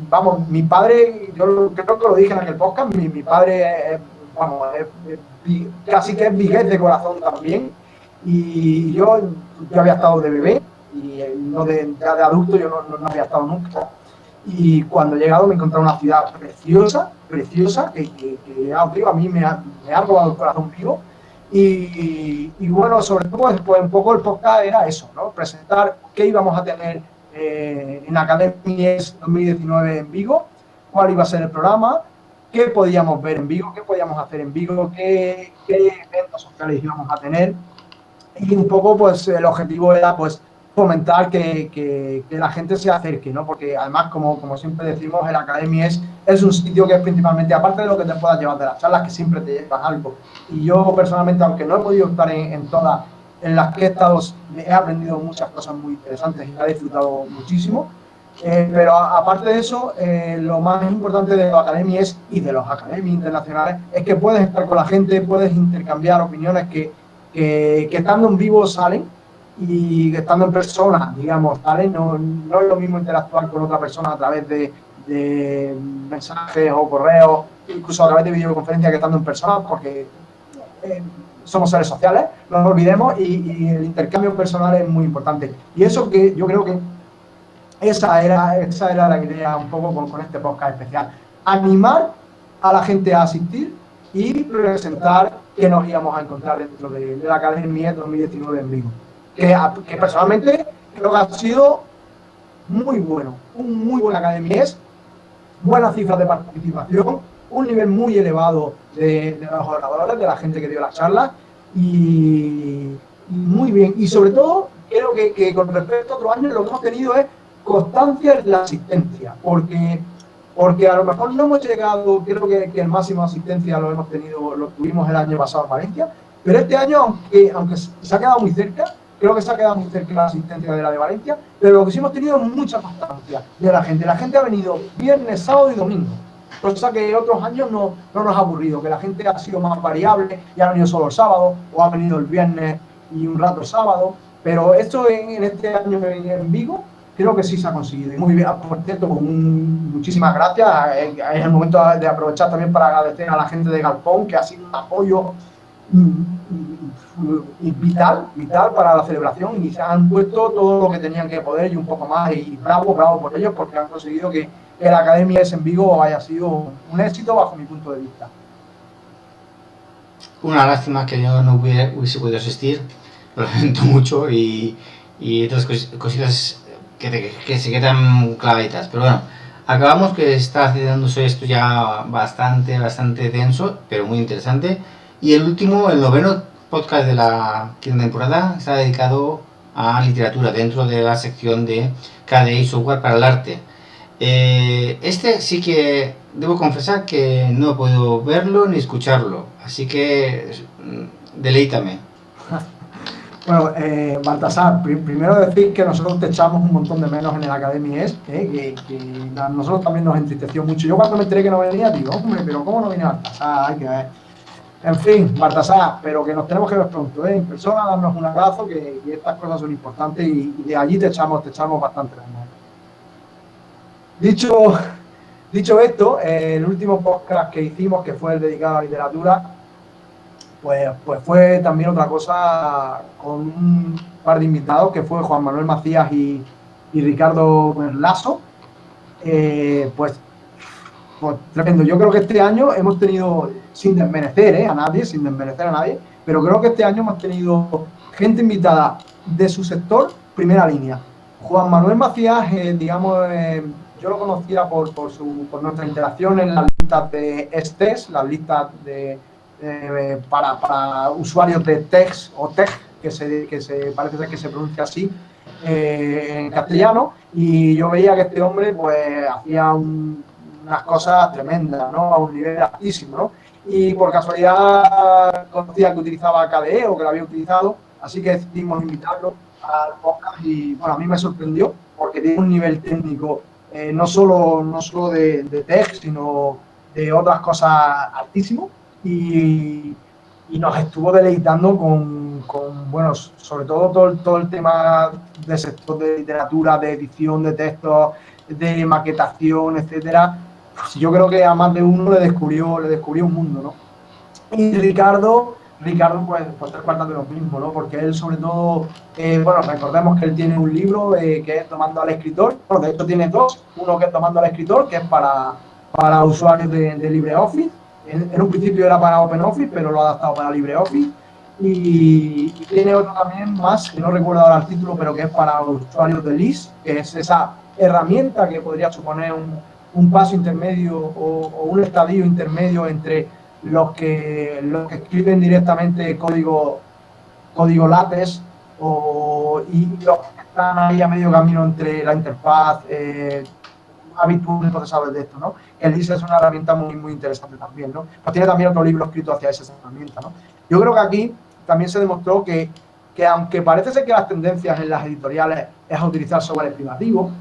Vamos, mi padre, yo creo que lo dije en aquel podcast, mi, mi padre, vamos, casi que es vigués de corazón también y yo, yo había estado de bebé, y no de, ya de adulto yo no, no, había estado nunca. Y cuando he llegado me he encontrado una ciudad preciosa, preciosa, que, que, que a mí me ha, me ha robado el corazón vivo. Y, y, bueno, sobre todo, pues, pues, un poco el podcast era eso, ¿no? Presentar qué íbamos a tener eh, en Academies 2019 en Vigo, cuál iba a ser el programa, qué podíamos ver en Vigo, qué podíamos hacer en Vigo, qué, qué eventos sociales íbamos a tener y un poco pues el objetivo era pues fomentar que, que, la gente se acerque, ¿no? Porque además, como, como siempre decimos, el Academia es, es un sitio que es principalmente, aparte de lo que te puedas llevar de las charlas, que siempre te llevas algo. Y yo personalmente, aunque no he podido estar en, en todas, en las que he estado, he aprendido muchas cosas muy interesantes y he disfrutado muchísimo. Eh, pero aparte de eso, eh, lo más importante de la academia es, y de los academias internacionales es que puedes estar con la gente, puedes intercambiar opiniones que que, estando en vivo salen y que estando en persona, digamos, salen. No, no es lo mismo interactuar con otra persona a través de, mensajes o correos, incluso a través de videoconferencia que estando en persona, porque eh, somos seres sociales, no nos olvidemos, y, el intercambio personal es muy importante. Y eso que yo creo que esa era, esa era la idea un poco con, este podcast especial. Animar a la gente a asistir y presentar que nos íbamos a encontrar dentro de, la Academia 2019 en Vigo. Que, que, personalmente creo que ha sido muy bueno, un muy buena academia es, buenas cifras de participación, un nivel muy elevado de, los oradores, de la gente que dio las charlas y, muy bien. Y sobre todo, creo que, que con respecto a otros años lo que hemos tenido es constancia en la asistencia, porque porque a lo mejor no hemos llegado, creo que, el máximo de asistencia lo hemos tenido, lo tuvimos el año pasado en Valencia, pero este año, aunque, aunque se ha quedado muy cerca, creo que se ha quedado muy cerca la asistencia de la de Valencia, pero lo que sí hemos tenido es mucha constancia de la gente. La gente ha venido viernes, sábado y domingo, cosa que otros años no, no nos ha aburrido, que la gente ha sido más variable y ha venido solo el sábado, o ha venido el viernes y un rato el sábado, pero esto en, este año en Vigo creo que sí se ha conseguido. Muy bien, por cierto, muchísimas gracias. Es el momento de aprovechar también para agradecer a la gente de Galpón, que ha sido un apoyo vital, vital para la celebración y se han puesto todo lo que tenían que poder y un poco más. Y bravo, bravo por ellos, porque han conseguido que, la Academia de en Vigo haya sido un éxito bajo mi punto de vista. Una lástima que yo no hubiese podido asistir, lo lamento mucho y, y otras cositas que, se quedan clavitas. Pero bueno, acabamos que está haciéndose esto ya bastante, bastante denso, pero muy interesante. Y el último, el noveno podcast de la quinta temporada está dedicado a literatura dentro de la sección de KDE Software para el Arte. Eh, este sí que debo confesar que no he podido verlo ni escucharlo, así que mm, deleítame. Bueno, eh, Baltasar, primero decir que nosotros te echamos un montón de menos en el Academy es, eh, que, a nosotros también nos entristeció mucho. Yo cuando me enteré que no venía, digo, hombre, pero ¿cómo no viene Baltasar? Hay que ver. En fin, Baltasar, pero que nos tenemos que ver pronto, ¿eh? En persona, darnos un abrazo, que, estas cosas son importantes y, de allí te echamos, te echamos bastante menos. Dicho, dicho esto, eh, el último podcast que hicimos, que fue el dedicado a literatura, pues, pues fue también otra cosa con un par de invitados, que fue Juan Manuel Macías y, Ricardo Lazo. Eh, pues, pues, tremendo. Yo creo que este año hemos tenido, sin desmerecer eh, a nadie, sin desmerecer a nadie, pero creo que este año hemos tenido gente invitada de su sector, primera línea. Juan Manuel Macías, eh, digamos, yo lo conocía por, por, su, por nuestra interacción en las listas de estés, las listas de eh, para, usuarios de text o tech, que se, que se parece ser que se pronuncia así eh, en castellano, y yo veía que este hombre pues hacía unas cosas tremendas, ¿no? A un nivel altísimo, ¿no? Y por casualidad conocía que utilizaba KDE o que lo había utilizado, así que decidimos invitarlo al podcast y bueno, a mí me sorprendió porque tiene un nivel técnico eh, no solo, no solo de, de tech, sino de otras cosas altísimo y, nos estuvo deleitando con, bueno, sobre todo, todo todo el tema de sector de literatura, de edición de textos, de maquetación, etcétera. Yo creo que a más de uno le descubrió, le descubrió un mundo, ¿no? Y Ricardo, Ricardo, pues, pues tres cuartas de lo mismo, ¿no? Porque él, sobre todo, eh, bueno, recordemos que él tiene un libro eh, que es Tomando al Escritor. De hecho tiene dos. Uno que es Tomando al Escritor, que es para, para usuarios de, LibreOffice en, un principio era para OpenOffice, pero lo ha adaptado para LibreOffice. Y, tiene otro también más, que no recuerdo ahora el título, pero que es para usuarios de LIS, que es esa herramienta que podría suponer un, paso intermedio o, un estadio intermedio entre los que, los que escriben directamente código, código látex o, y los que están ahí a medio camino entre la interfaz eh, habitual procesadores de esto, ¿no? El LIS es una herramienta muy, muy interesante también, ¿no? Pues tiene también otro libro escrito hacia esa herramienta, ¿no? Yo creo que aquí también se demostró que, que aunque parece ser que las tendencias en las editoriales es a utilizar software privativo,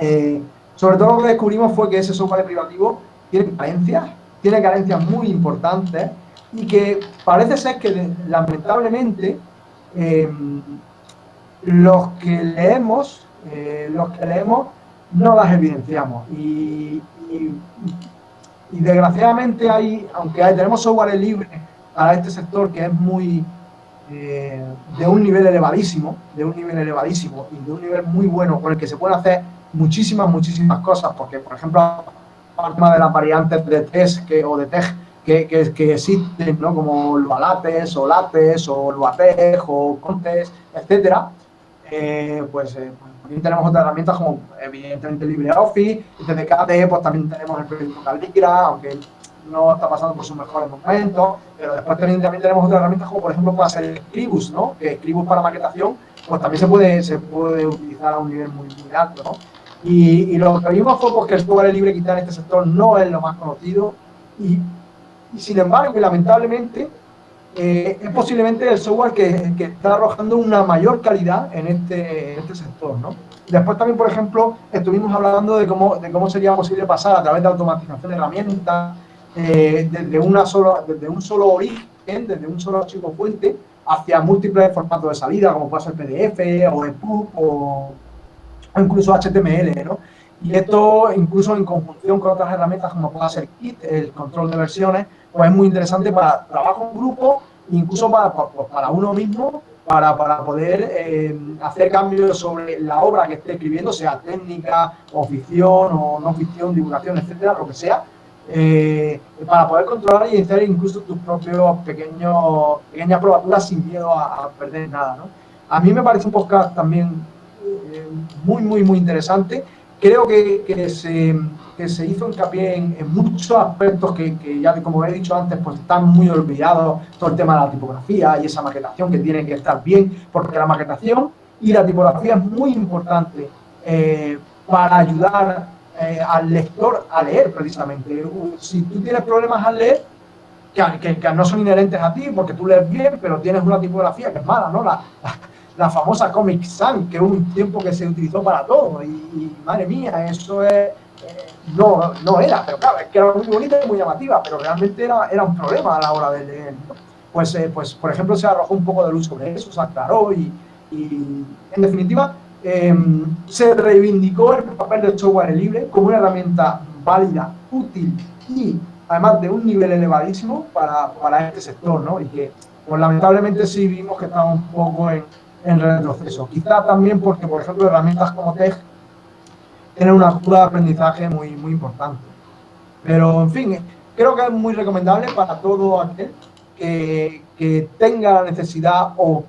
eh, sobre todo lo que descubrimos fue que ese software privativo tiene carencias, tiene carencias muy importantes y que parece ser que lamentablemente eh, los que leemos, eh, los que leemos no las evidenciamos. Y, desgraciadamente hay, aunque tenemos software libre para este sector que es muy eh, de un nivel elevadísimo, de un nivel elevadísimo y de un nivel muy bueno con el que se pueden hacer muchísimas, muchísimas cosas, porque por ejemplo, tema de las variantes de test que, o de test que, que, existen, ¿no? como Lualates o Lates o Luatej o Contes, etcétera, eh, pues eh, también tenemos otras herramientas como evidentemente LibreOffice, desde KDE pues también tenemos el proyecto Calligra, aunque no está pasando por sus mejores momentos, pero después también, tenemos otras herramientas como por ejemplo puede ser Scribus, ¿no? que Scribus para maquetación pues también se puede, se puede utilizar a un nivel muy, alto. ¿no? Y, lo que vimos fue pues, que el software libre quizá en este sector no es lo más conocido y, y sin embargo, y lamentablemente, eh, es posiblemente el software que, está arrojando una mayor calidad en este, este sector, ¿no? Después también, por ejemplo, estuvimos hablando de cómo, sería posible pasar a través de automatización de herramientas, eh, desde, una desde un solo origen, desde un solo archivo fuente, hacia múltiples formatos de salida, como puede ser PDF o EPUB o incluso HTML, ¿no? Y esto, incluso en conjunción con otras herramientas como puede ser Git, el control de versiones, pues es muy interesante para trabajo en grupo, incluso para, para uno mismo, para, para poder eh, hacer cambios sobre la obra que esté escribiendo, sea técnica, o ficción, o no ficción, divulgación, etcétera, lo que sea, eh, para poder controlar y hacer incluso tus propios pequeños, pequeñas probaturas sin miedo a, perder nada. ¿no? A mí me parece un podcast también muy, muy, muy interesante creo que, que, se, que se, hizo hincapié en, en muchos aspectos que, que, ya, como he dicho antes, pues están muy olvidados, todo el tema de la tipografía y esa maquetación que tiene que estar bien, porque la maquetación y la tipografía es muy importante eh, para ayudar eh, al lector a leer precisamente. Si tú tienes problemas al leer, que, que, no son inherentes a ti, porque tú lees bien, pero tienes una tipografía que es mala, ¿no? La, la famosa Comic Sans, que hubo un tiempo que se utilizó para todo. Y, madre mía, eso es, eh, no, no era, pero claro, es que era muy bonita y muy llamativa, pero realmente era, era un problema a la hora de leer. Pues, eh, pues, por ejemplo, se arrojó un poco de luz sobre eso, se aclaró y, y en definitiva, em, se reivindicó el papel del software libre como una herramienta válida, útil y además de un nivel elevadísimo para, para este sector, ¿no? Y que, pues lamentablemente sí vimos que estaba un poco en, en retroceso. Quizá también porque, por ejemplo, herramientas como TEG tienen una curva de aprendizaje muy, muy importante. Pero, en fin, creo que es muy recomendable para todo aquel que, que tenga la necesidad o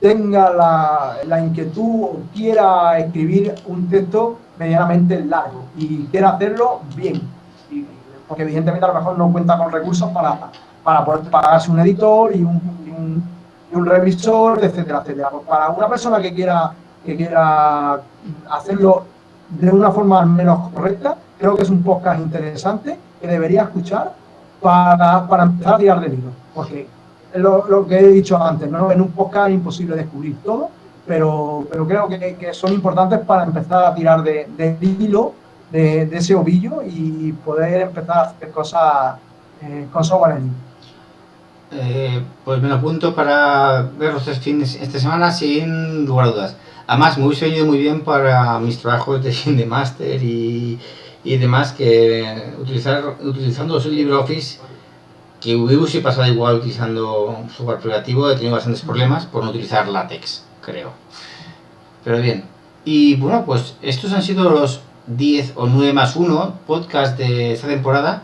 tenga la, la, inquietud o quiera escribir un texto medianamente largo y quiera hacerlo bien. porque evidentemente a lo mejor no cuenta con recursos para, para poder pagarse un editor y un, un, revisor, etcétera, etcétera. Pues para una persona que quiera, que quiera hacerlo de una forma menos correcta, creo que es un podcast interesante que debería escuchar para, para empezar a tirar de hilo. Porque lo, lo, que he dicho antes, ¿no? en un podcast es imposible descubrir todo, pero, pero creo que, que son importantes para empezar a tirar de, de hilo de, ese ovillo y poder empezar a hacer cosas eh, con software en eh, pues me lo apunto para ver los tres fines esta semana sin lugar a dudas. Además, me hubiese venido muy bien para mis trabajos de, de máster y, y, demás, que utilizar, utilizando el LibreOffice, que hubiese pasado igual utilizando software privativo, he tenido bastantes problemas por no utilizar látex, creo. Pero bien. Y bueno, pues estos han sido los 10 o 9 más 1 podcast de esta temporada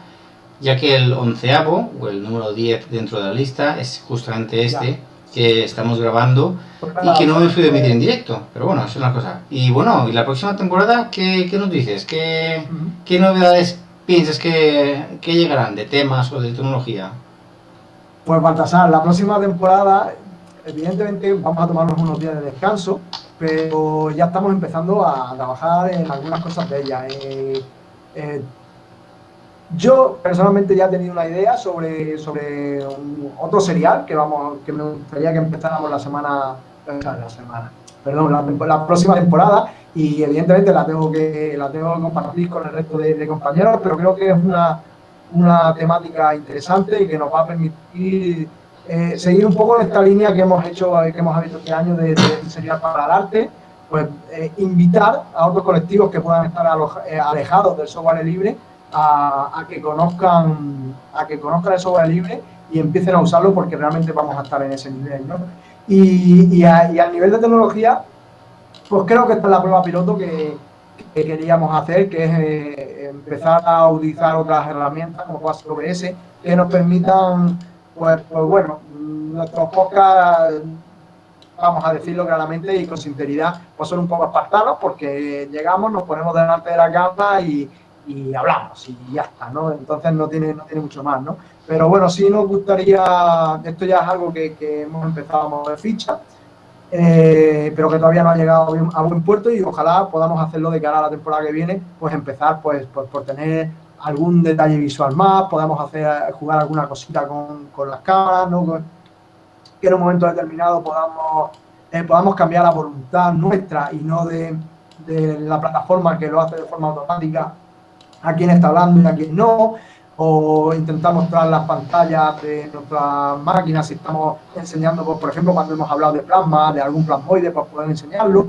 ya que el onceavo, o el número 10 dentro de la lista, es justamente este que estamos grabando y que no hemos podido emitir en directo, pero bueno, es una cosa. Y bueno, ¿y la próxima temporada qué, qué nos dices? ¿Qué, ¿Qué, novedades piensas que, que, llegarán de temas o de tecnología? Pues Baltasar, la próxima temporada, evidentemente vamos a tomarnos unos días de descanso, pero ya estamos empezando a trabajar en algunas cosas de ella. Eh, eh, yo personalmente ya he tenido una idea sobre, sobre otro serial que vamos que me gustaría que empezáramos la semana, la semana, perdón, la, próxima temporada. Y evidentemente la tengo que la tengo que compartir con el resto de, compañeros, pero creo que es una, una, temática interesante y que nos va a permitir eh, seguir un poco esta línea que hemos hecho, que hemos abierto este año de, de serial para el arte, pues eh, invitar a otros colectivos que puedan estar eh, alejados del software libre a, que conozcan a que conozcan el software libre y empiecen a usarlo porque realmente vamos a estar en ese nivel. ¿no? Y, y, a, nivel de tecnología, pues creo que esta es la prueba piloto que, queríamos hacer, que es eh, empezar a utilizar otras herramientas como puede OBS que nos permitan, pues, pues bueno, nuestros podcasts vamos a decirlo claramente y con sinceridad, pues son un poco espartanos porque llegamos, nos ponemos delante de la cámara y, y hablamos y ya está, ¿no? Entonces no tiene, no tiene mucho más, ¿no? Pero bueno, sí nos gustaría, esto ya es algo que, hemos empezado a mover ficha, eh, pero que todavía no ha llegado a buen puerto y ojalá podamos hacerlo de cara a la temporada que viene, pues empezar pues, pues por tener algún detalle visual más, podamos hacer jugar alguna cosita con, con las cámaras, ¿no? que en un momento determinado podamos, eh, podamos cambiar la voluntad nuestra y no de, de la plataforma que lo hace de forma automática a quién está hablando y a quién no, o intentar mostrar las pantallas de nuestras máquinas si estamos enseñando, pues, por ejemplo, cuando hemos hablado de plasma, de algún plasmoide, para poder enseñarlo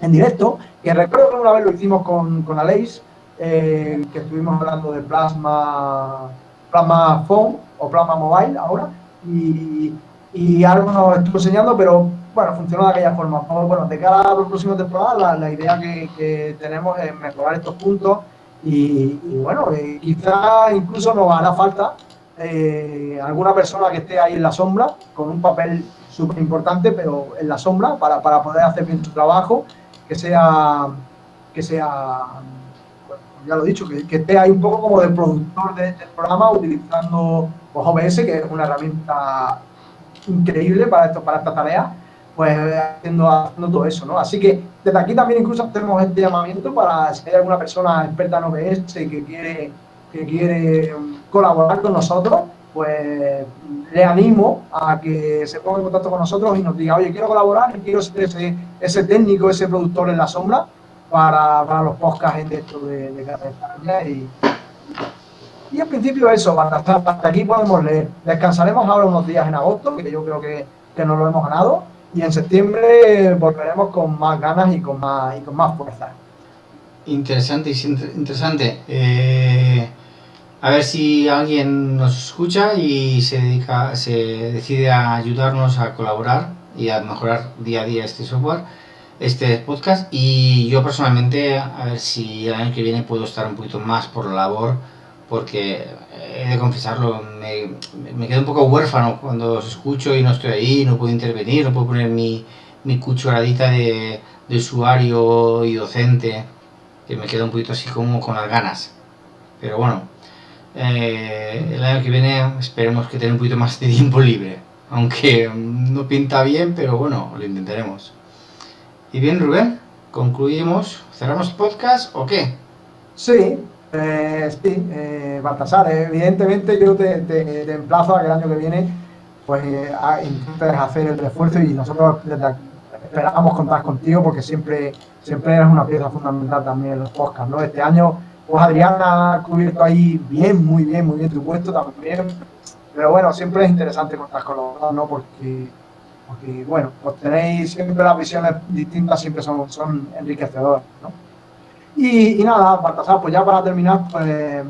en directo, que recuerdo que una vez lo hicimos con, con Aleix, eh, que estuvimos hablando de plasma, plasma phone o plasma mobile ahora, y, y algo nos estuvo enseñando, pero bueno, funcionó de aquella forma. Bueno, de cara a la próxima temporada, la, la idea que, que, tenemos es mejorar estos puntos y, bueno, eh, quizá incluso nos hará falta eh, alguna persona que esté ahí en la sombra, con un papel súper importante, pero en la sombra, para, para, poder hacer bien su trabajo, que sea, que sea ya lo he dicho, que, esté ahí un poco como de productor de, del programa, utilizando pues, OBS, que es una herramienta increíble para, esto, para esta tarea, pues haciendo, haciendo todo eso, ¿no? Así que desde aquí también incluso hacemos este llamamiento para si hay alguna persona experta en OBS que quiere, que quiere colaborar con nosotros, pues le animo a que se ponga en contacto con nosotros y nos diga, oye, quiero colaborar quiero ser ese, ese técnico, ese productor en la sombra para, para los podcasts en esto de, de España y, y en principio eso, hasta, hasta aquí podemos leer. Descansaremos ahora unos días en agosto, que yo creo que, que nos lo hemos ganado y en septiembre volveremos con más ganas y con más, y con más fuerza. Interesante, interesante. Eh, a ver si alguien nos escucha y se dedica, se decide a ayudarnos a colaborar y a mejorar día a día este software, este podcast. Y yo personalmente, a ver si el año que viene puedo estar un poquito más por la labor porque he de confesarlo, me, me, quedo un poco huérfano cuando os escucho y no estoy ahí, no puedo intervenir, no puedo poner mi, mi cucharadita de, de usuario y docente, que me queda un poquito así como con las ganas. Pero bueno, Eh, el año que viene esperemos que tenga un poquito más de tiempo libre. Aunque no pinta bien, pero bueno, lo intentaremos. Y bien, Rubén, concluimos, cerramos el podcast o qué? Sí, eh, sí, eh, Baltasar, evidentemente yo te, emplazo a que el año que viene pues intentes hacer el refuerzo y nosotros esperamos contar contigo porque siempre, siempre eres una pieza fundamental también en los podcasts, ¿no? Este año, pues Adrián ha cubierto ahí bien, muy bien, muy bien tu puesto también, pero bueno, siempre es interesante contar con los dos, ¿no? Porque, porque bueno, pues tenéis siempre las visiones distintas, siempre son, son enriquecedoras, ¿no? Y, nada, Baltasar, pues ya para terminar, pues,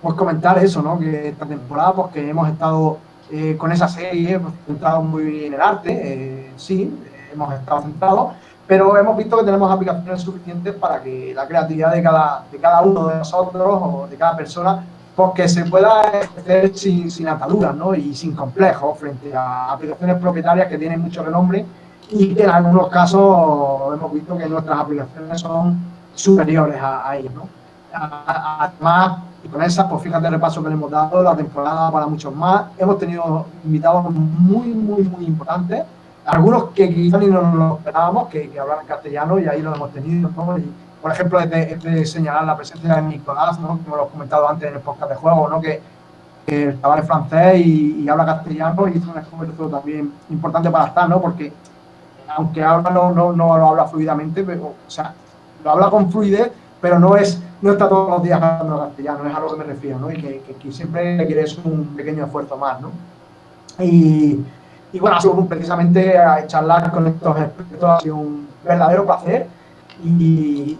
pues comentar eso, ¿no? Que esta temporada, pues que hemos estado eh, con esa serie, hemos centrado muy bien en el arte, eh, sí, hemos estado centrados, pero hemos visto que tenemos aplicaciones suficientes para que la creatividad de cada, de cada uno de nosotros o de cada persona pues que se pueda hacer sin, sin ataduras ¿no? y sin complejos frente a aplicaciones propietarias que tienen mucho renombre y que en algunos casos hemos visto que nuestras aplicaciones son superiores a, a ellos. ¿no? Además, y con esas, pues fíjate el repaso que le hemos dado, la temporada para muchos más. Hemos tenido invitados muy, muy, muy importantes algunos que quizás ni nos lo esperábamos, que, que castellano y ahí lo hemos tenido. por ejemplo, es de, señalar la presencia de Nicolás, ¿no? como lo he comentado antes en el podcast de juego, ¿no? que, que el chaval es francés y, habla castellano y es un esfuerzo también importante para estar, ¿no? porque aunque habla no, no, no lo habla fluidamente, pero, o sea, lo habla con fluidez, pero no es no está todos los días hablando castellano, es a lo que me refiero, ¿no? y que, siempre requiere un pequeño esfuerzo más. ¿no? Y, y bueno, precisamente a charlar con estos expertos, ha sido un verdadero placer y,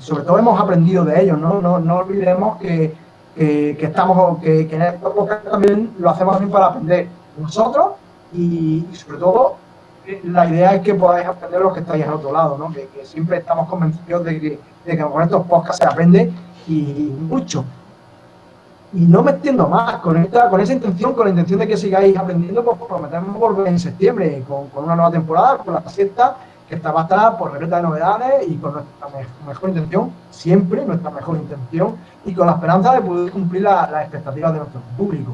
sobre todo hemos aprendido de ellos, no, no, no olvidemos que, que, estamos, que, en estos podcast también lo hacemos también para aprender nosotros y, sobre todo la idea es que podáis aprender los que estáis al otro lado, ¿no? que, siempre estamos convencidos de que, de que con estos podcasts se aprende y mucho y no me entiendo más, con, esta, con esa intención, con la intención de que sigáis aprendiendo, pues prometemos volver en septiembre con, una nueva temporada, con la sexta, que está va por repleta de novedades y con nuestra mejor intención, siempre nuestra mejor intención, y con la esperanza de poder cumplir las expectativas de nuestro público.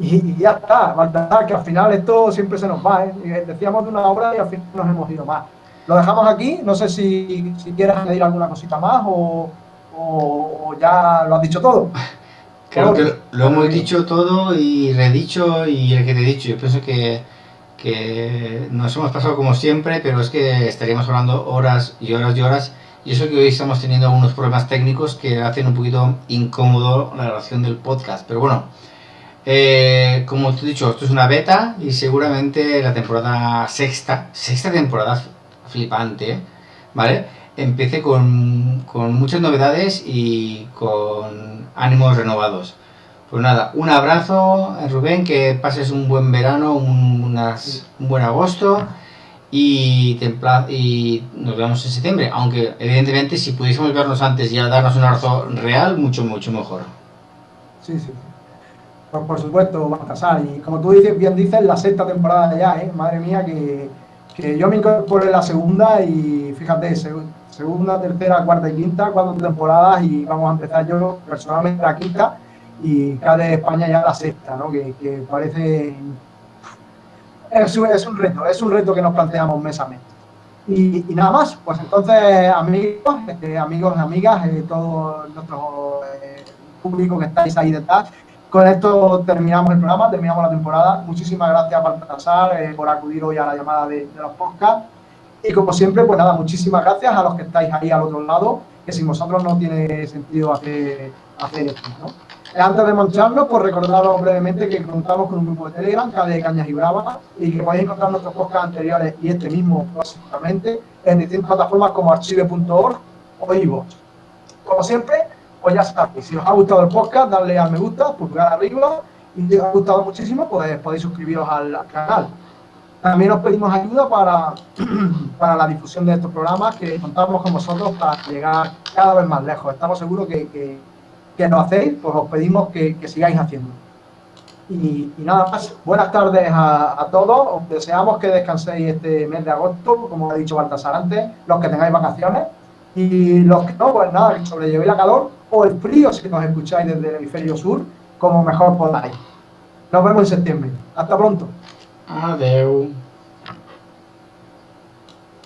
Y, ya está, verdad que al final esto siempre se nos va, ¿eh? Decíamos de una obra y al final nos hemos ido más. Lo dejamos aquí, no sé si, si quieres añadir alguna cosita más o, o ya lo has dicho todo. Creo que lo hemos dicho todo y redicho y el que te he dicho. Yo pienso que, que nos hemos pasado como siempre, pero es que estaríamos hablando horas y horas y horas. Y eso que hoy estamos teniendo algunos problemas técnicos que hacen un poquito incómodo la grabación del podcast. Pero bueno, eh, como te he dicho, esto es una beta y seguramente la temporada sexta, sexta temporada flipante, ¿vale? Empiece con, con muchas novedades y con ánimos renovados. Pues nada, un abrazo, Rubén, que pases un buen verano, un, unas, un buen agosto y, y nos vemos en septiembre. Aunque, evidentemente, si pudiésemos vernos antes y darnos un abrazo real, mucho, mucho mejor. Sí, sí. Pues por supuesto, Baltasar. Y como tú dices, bien dices, la sexta temporada ya, ¿eh? Madre mía, que, que yo me incorporé en la segunda y fíjate, segunda, tercera, cuarta y quinta, cuatro temporadas y vamos a empezar yo personalmente la quinta y de España ya la sexta, ¿no? que, parece... Es, es, un reto, es un reto que nos planteamos mes a mes. Y, nada más, pues entonces amigos, este, amigos, amigas, eh, todo nuestro eh, público que estáis ahí detrás, con esto terminamos el programa, terminamos la temporada. Muchísimas gracias Baltasar eh, por acudir hoy a la llamada de, de los podcasts. Y como siempre, pues nada, muchísimas gracias a los que estáis ahí al otro lado, que sin vosotros no tiene sentido hacer, hacer esto, ¿no? Antes de marcharnos, pues recordaros brevemente que contamos con un grupo de Telegram, de Cañas y Bravas, y que podéis encontrar nuestros podcasts anteriores y este mismo, básicamente, en distintas plataformas como archive.org o iVoox. Como siempre, pues ya sabéis, si os ha gustado el podcast, darle a me gusta, pulgar arriba, y si os ha gustado muchísimo, pues podéis suscribiros al canal. También os pedimos ayuda para, para la difusión de estos programas que contamos con vosotros para llegar cada vez más lejos. Estamos seguros que, que, que lo hacéis, pues os pedimos que, que sigáis haciendo. Y, nada más, buenas tardes a, a, todos. Os deseamos que descanséis este mes de agosto, como ha dicho Baltasar antes, los que tengáis vacaciones. Y los que no, pues nada, que sobrellevéis la calor o el frío si nos escucháis desde el hemisferio sur, como mejor podáis. Nos vemos en septiembre. Hasta pronto. Adeu.